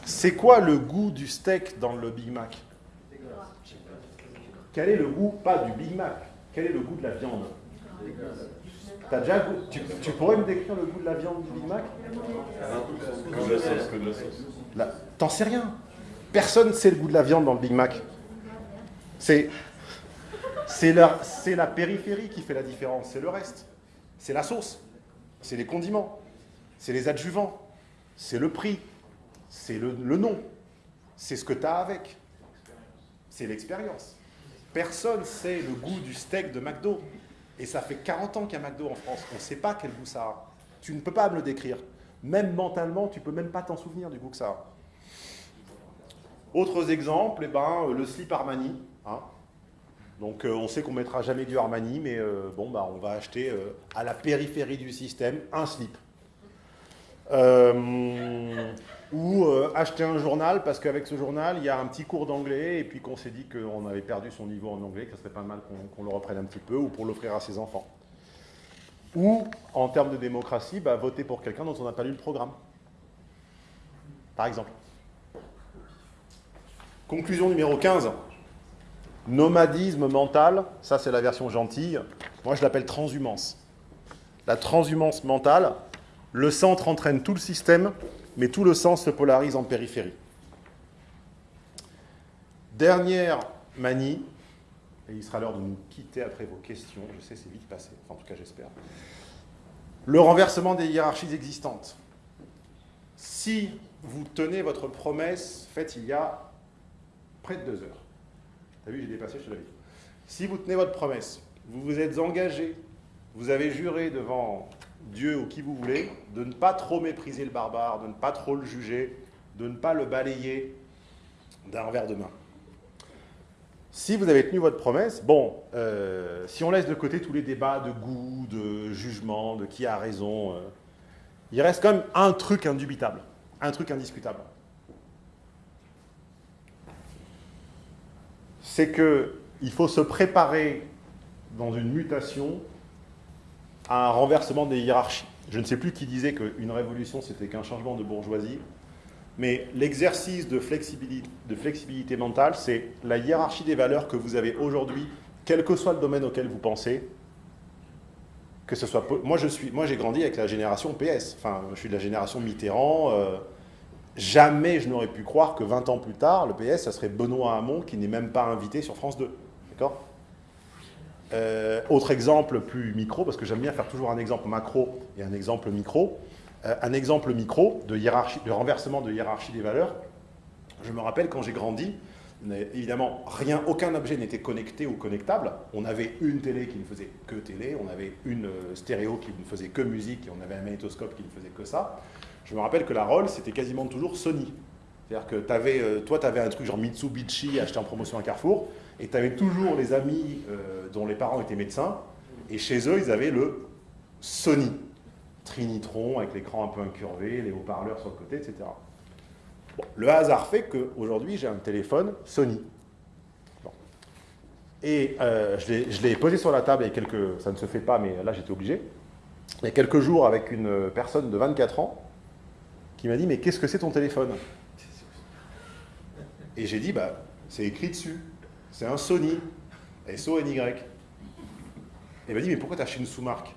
C'est quoi le goût du steak dans le Big Mac? Quel est le goût, pas du Big Mac, quel est le goût de la viande? Déjà tu, tu pourrais me décrire le goût de la viande du Big Mac? La sauce, la sauce. T'en sais rien. Personne ne sait le goût de la viande dans le Big Mac. C'est c'est la, périphérie qui fait la différence, c'est le reste. C'est la sauce, c'est les condiments, c'est les adjuvants, c'est le prix, c'est le, nom, c'est ce que tu as avec. C'est l'expérience. Personne sait le goût du steak de McDo. Et ça fait 40 ans qu'il y a McDo en France. On ne sait pas quel goût ça a. Tu ne peux pas me le décrire. Même mentalement, tu peux même pas t'en souvenir du goût que ça a. Autres exemples, eh ben, euh, le slip Armani. hein. Donc euh, on sait qu'on mettra jamais du Armani, mais euh, bon, bah, on va acheter euh, à la périphérie du système un slip. Ou acheter un journal parce qu'avec ce journal, il y a un petit cours d'anglais et puis qu'on s'est dit qu'on avait perdu son niveau en anglais, que ce serait pas mal qu'on qu'on le reprenne un petit peu ou pour l'offrir à ses enfants. Ou, en termes de démocratie, bah, voter pour quelqu'un dont on n'a pas lu le programme. Par exemple. Conclusion numéro 15. Nomadisme mental, ça c'est la version gentille. Moi je l'appelle transhumance. La transhumance mentale, le centre entraîne tout le système, mais tout le sens se polarise en périphérie. Dernière manie, et il sera l'heure de nous quitter après vos questions, je sais c'est vite passé, en tout cas j'espère. Le renversement des hiérarchies existantes. Si vous tenez votre promesse faite il y a près de deux heures, Vu, j'ai dépassé, je. Si vous tenez votre promesse, vous vous êtes engagé, vous avez juré devant Dieu ou qui vous voulez, de ne pas trop mépriser le barbare, de ne pas trop le juger, de ne pas le balayer d'un revers de main. Si vous avez tenu votre promesse, bon, euh, si on laisse de côté tous les débats de goût, de jugement, de qui a raison, euh, il reste quand même un truc indubitable, un truc indiscutable. C'est qu'il faut se préparer dans une mutation à un renversement des hiérarchies. Je ne sais plus qui disait qu'une révolution, c'était qu'un changement de bourgeoisie, mais l'exercice de flexibilité, mentale, c'est la hiérarchie des valeurs que vous avez aujourd'hui, quel que soit le domaine auquel vous pensez, que ce soit... moi, j'ai grandi avec la génération PS, enfin, je suis de la génération Mitterrand, euh, Jamais je n'aurais pu croire que 20 ans plus tard, le PS, ça serait Benoît Hamon qui n'est même pas invité sur France 2. D'accord? Euh, Autre exemple plus micro, parce que j'aime bien faire toujours un exemple macro et un exemple micro. Euh, un exemple micro de, hiérarchie, de renversement de hiérarchie des valeurs. Je me rappelle quand j'ai grandi, évidemment, rien, aucun objet n'était connecté ou connectable. On avait une télé qui ne faisait que télé, on avait une euh, stéréo qui ne faisait que musique et on avait un magnétoscope qui ne faisait que ça. Je me rappelle que la Roll, c'était quasiment toujours Sony. C'est-à-dire que euh, toi, tu avais un truc genre Mitsubishi acheté en promotion à Carrefour, et tu avais toujours les amis euh, dont les parents étaient médecins, et chez eux, ils avaient le Sony. Trinitron avec l'écran un peu incurvé, les haut-parleurs sur le côté, etc. Le hasard fait qu'aujourd'hui, j'ai un téléphone Sony. Et euh, je l'ai- je l'ai posé sur la table, et quelques, ça ne se fait pas, mais là, j'étais obligé. Il y a quelques jours, avec une personne de 24 ans, qui m'a dit Mais qu'est-ce que c'est ton téléphone? Et j'ai dit Bah, c'est écrit dessus. C'est un Sony. S-O-N-Y. Il m'a dit Mais pourquoi tu acheté une sous-marque?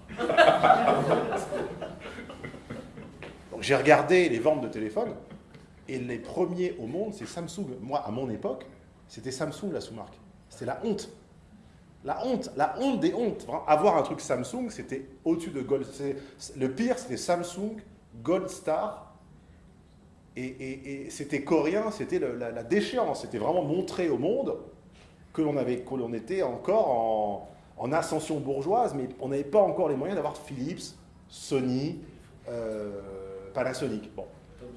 Donc j'ai regardé les ventes de téléphones. Et les premiers au monde, c'est Samsung. Moi, à mon époque, c'était Samsung la sous-marque. C'était la honte. La honte, la honte des hontes. Avoir un truc Samsung, c'était au-dessus de Gold. Le pire, c'était Samsung, Gold Star. Et, c'était coréen, c'était la, déchéance. C'était vraiment montrer au monde que l'on était encore en, en ascension bourgeoise, mais on n'avait pas encore les moyens d'avoir Philips, Sony, euh, Panasonic. Bon.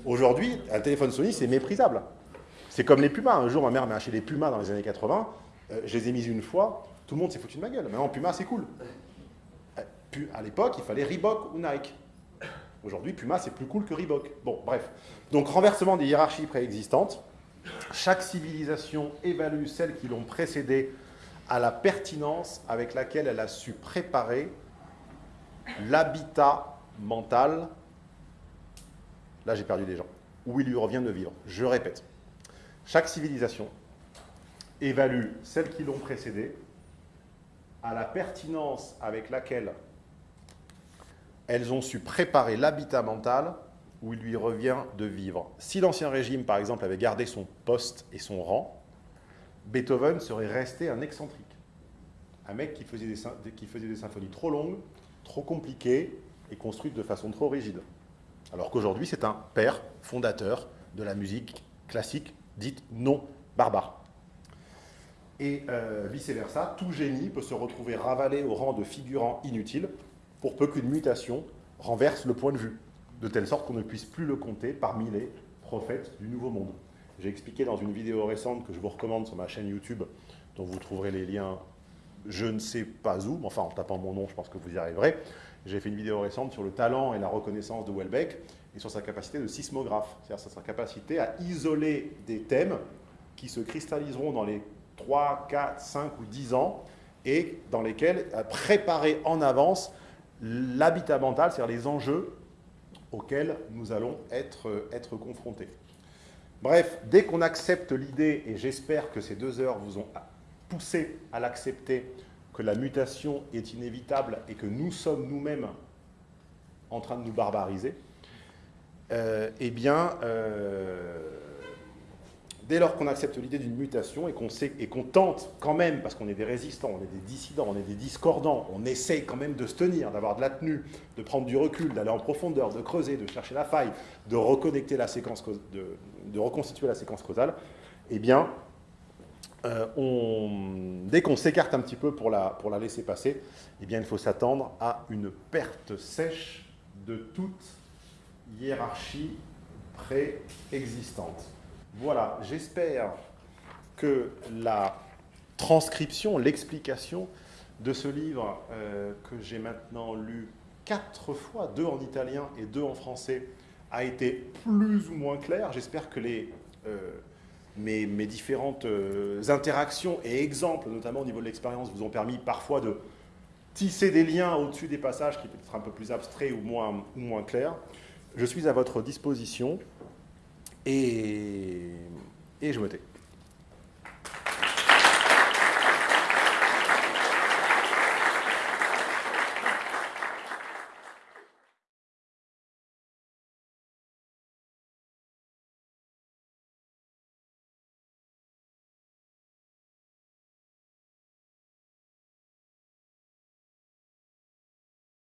Aujourd'hui, un téléphone Sony, c'est méprisable. C'est comme les Pumas. Un jour, ma mère m'a acheté des Pumas dans les années 80. Euh, je les ai mis une fois. Tout le monde s'est foutu de ma gueule. Maintenant, Puma, c'est cool. Euh, À l'époque, il fallait Reebok ou Nike. Aujourd'hui, Puma, c'est plus cool que Reebok. Bon, bref. Donc, renversement des hiérarchies préexistantes. Chaque civilisation évalue celles qui l'ont précédée à la pertinence avec laquelle elle a su préparer l'habitat mental. Là, j'ai perdu des gens. Où il lui revient de vivre. Je répète. Chaque civilisation évalue celles qui l'ont précédée à la pertinence avec laquelle elles ont su préparer l'habitat mental où il lui revient de vivre. Si l'Ancien Régime, par exemple, avait gardé son poste et son rang, Beethoven serait resté un excentrique. Un mec qui faisait des, qui faisait des symphonies trop longues, trop compliquées et construites de façon trop rigide. Alors qu'aujourd'hui, c'est un père fondateur de la musique classique dite non barbare. Et euh, vice-versa, tout génie peut se retrouver ravalé au rang de figurant inutile pour peu qu'une mutation renverse le point de vue, de telle sorte qu'on ne puisse plus le compter parmi les prophètes du Nouveau Monde. J'ai expliqué dans une vidéo récente que je vous recommande sur ma chaîne YouTube, dont vous trouverez les liens je ne sais pas où, enfin en tapant mon nom, je pense que vous y arriverez. J'ai fait une vidéo récente sur le talent et la reconnaissance de Welbeck et sur sa capacité de sismographe, c'est-à-dire sa capacité à isoler des thèmes qui se cristalliseront dans les 3, 4, 5 ou 10 ans et dans lesquels préparer en avance l'habitat mental, c'est-à-dire les enjeux auxquels nous allons être, confrontés. Bref, dès qu'on accepte l'idée, et j'espère que ces deux heures vous ont poussé à l'accepter, que la mutation est inévitable et que nous sommes nous-mêmes en train de nous barbariser, euh, eh bien, euh, dès lors qu'on accepte l'idée d'une mutation et qu'on tente quand même, parce qu'on est des résistants, on est des dissidents, on est des discordants, on essaye quand même de se tenir, d'avoir de la tenue, de prendre du recul, d'aller en profondeur, de creuser, de chercher la faille, de reconnecter la séquence, de, de reconstituer la séquence causale, eh bien, euh, dès qu'on s'écarte un petit peu pour la, pour la laisser passer, eh bien, il faut s'attendre à une perte sèche de toute hiérarchie préexistante. Voilà, j'espère que la transcription, l'explication de ce livre euh, que j'ai maintenant lu quatre fois, deux en italien et deux en français, a été plus ou moins claire. J'espère que les, euh, mes, différentes euh, interactions et exemples, notamment au niveau de l'expérience, vous ont permis parfois de tisser des liens au-dessus des passages qui peuvent être un peu plus abstraits ou moins, ou moins clairs. Je suis à votre disposition et, et je me tais.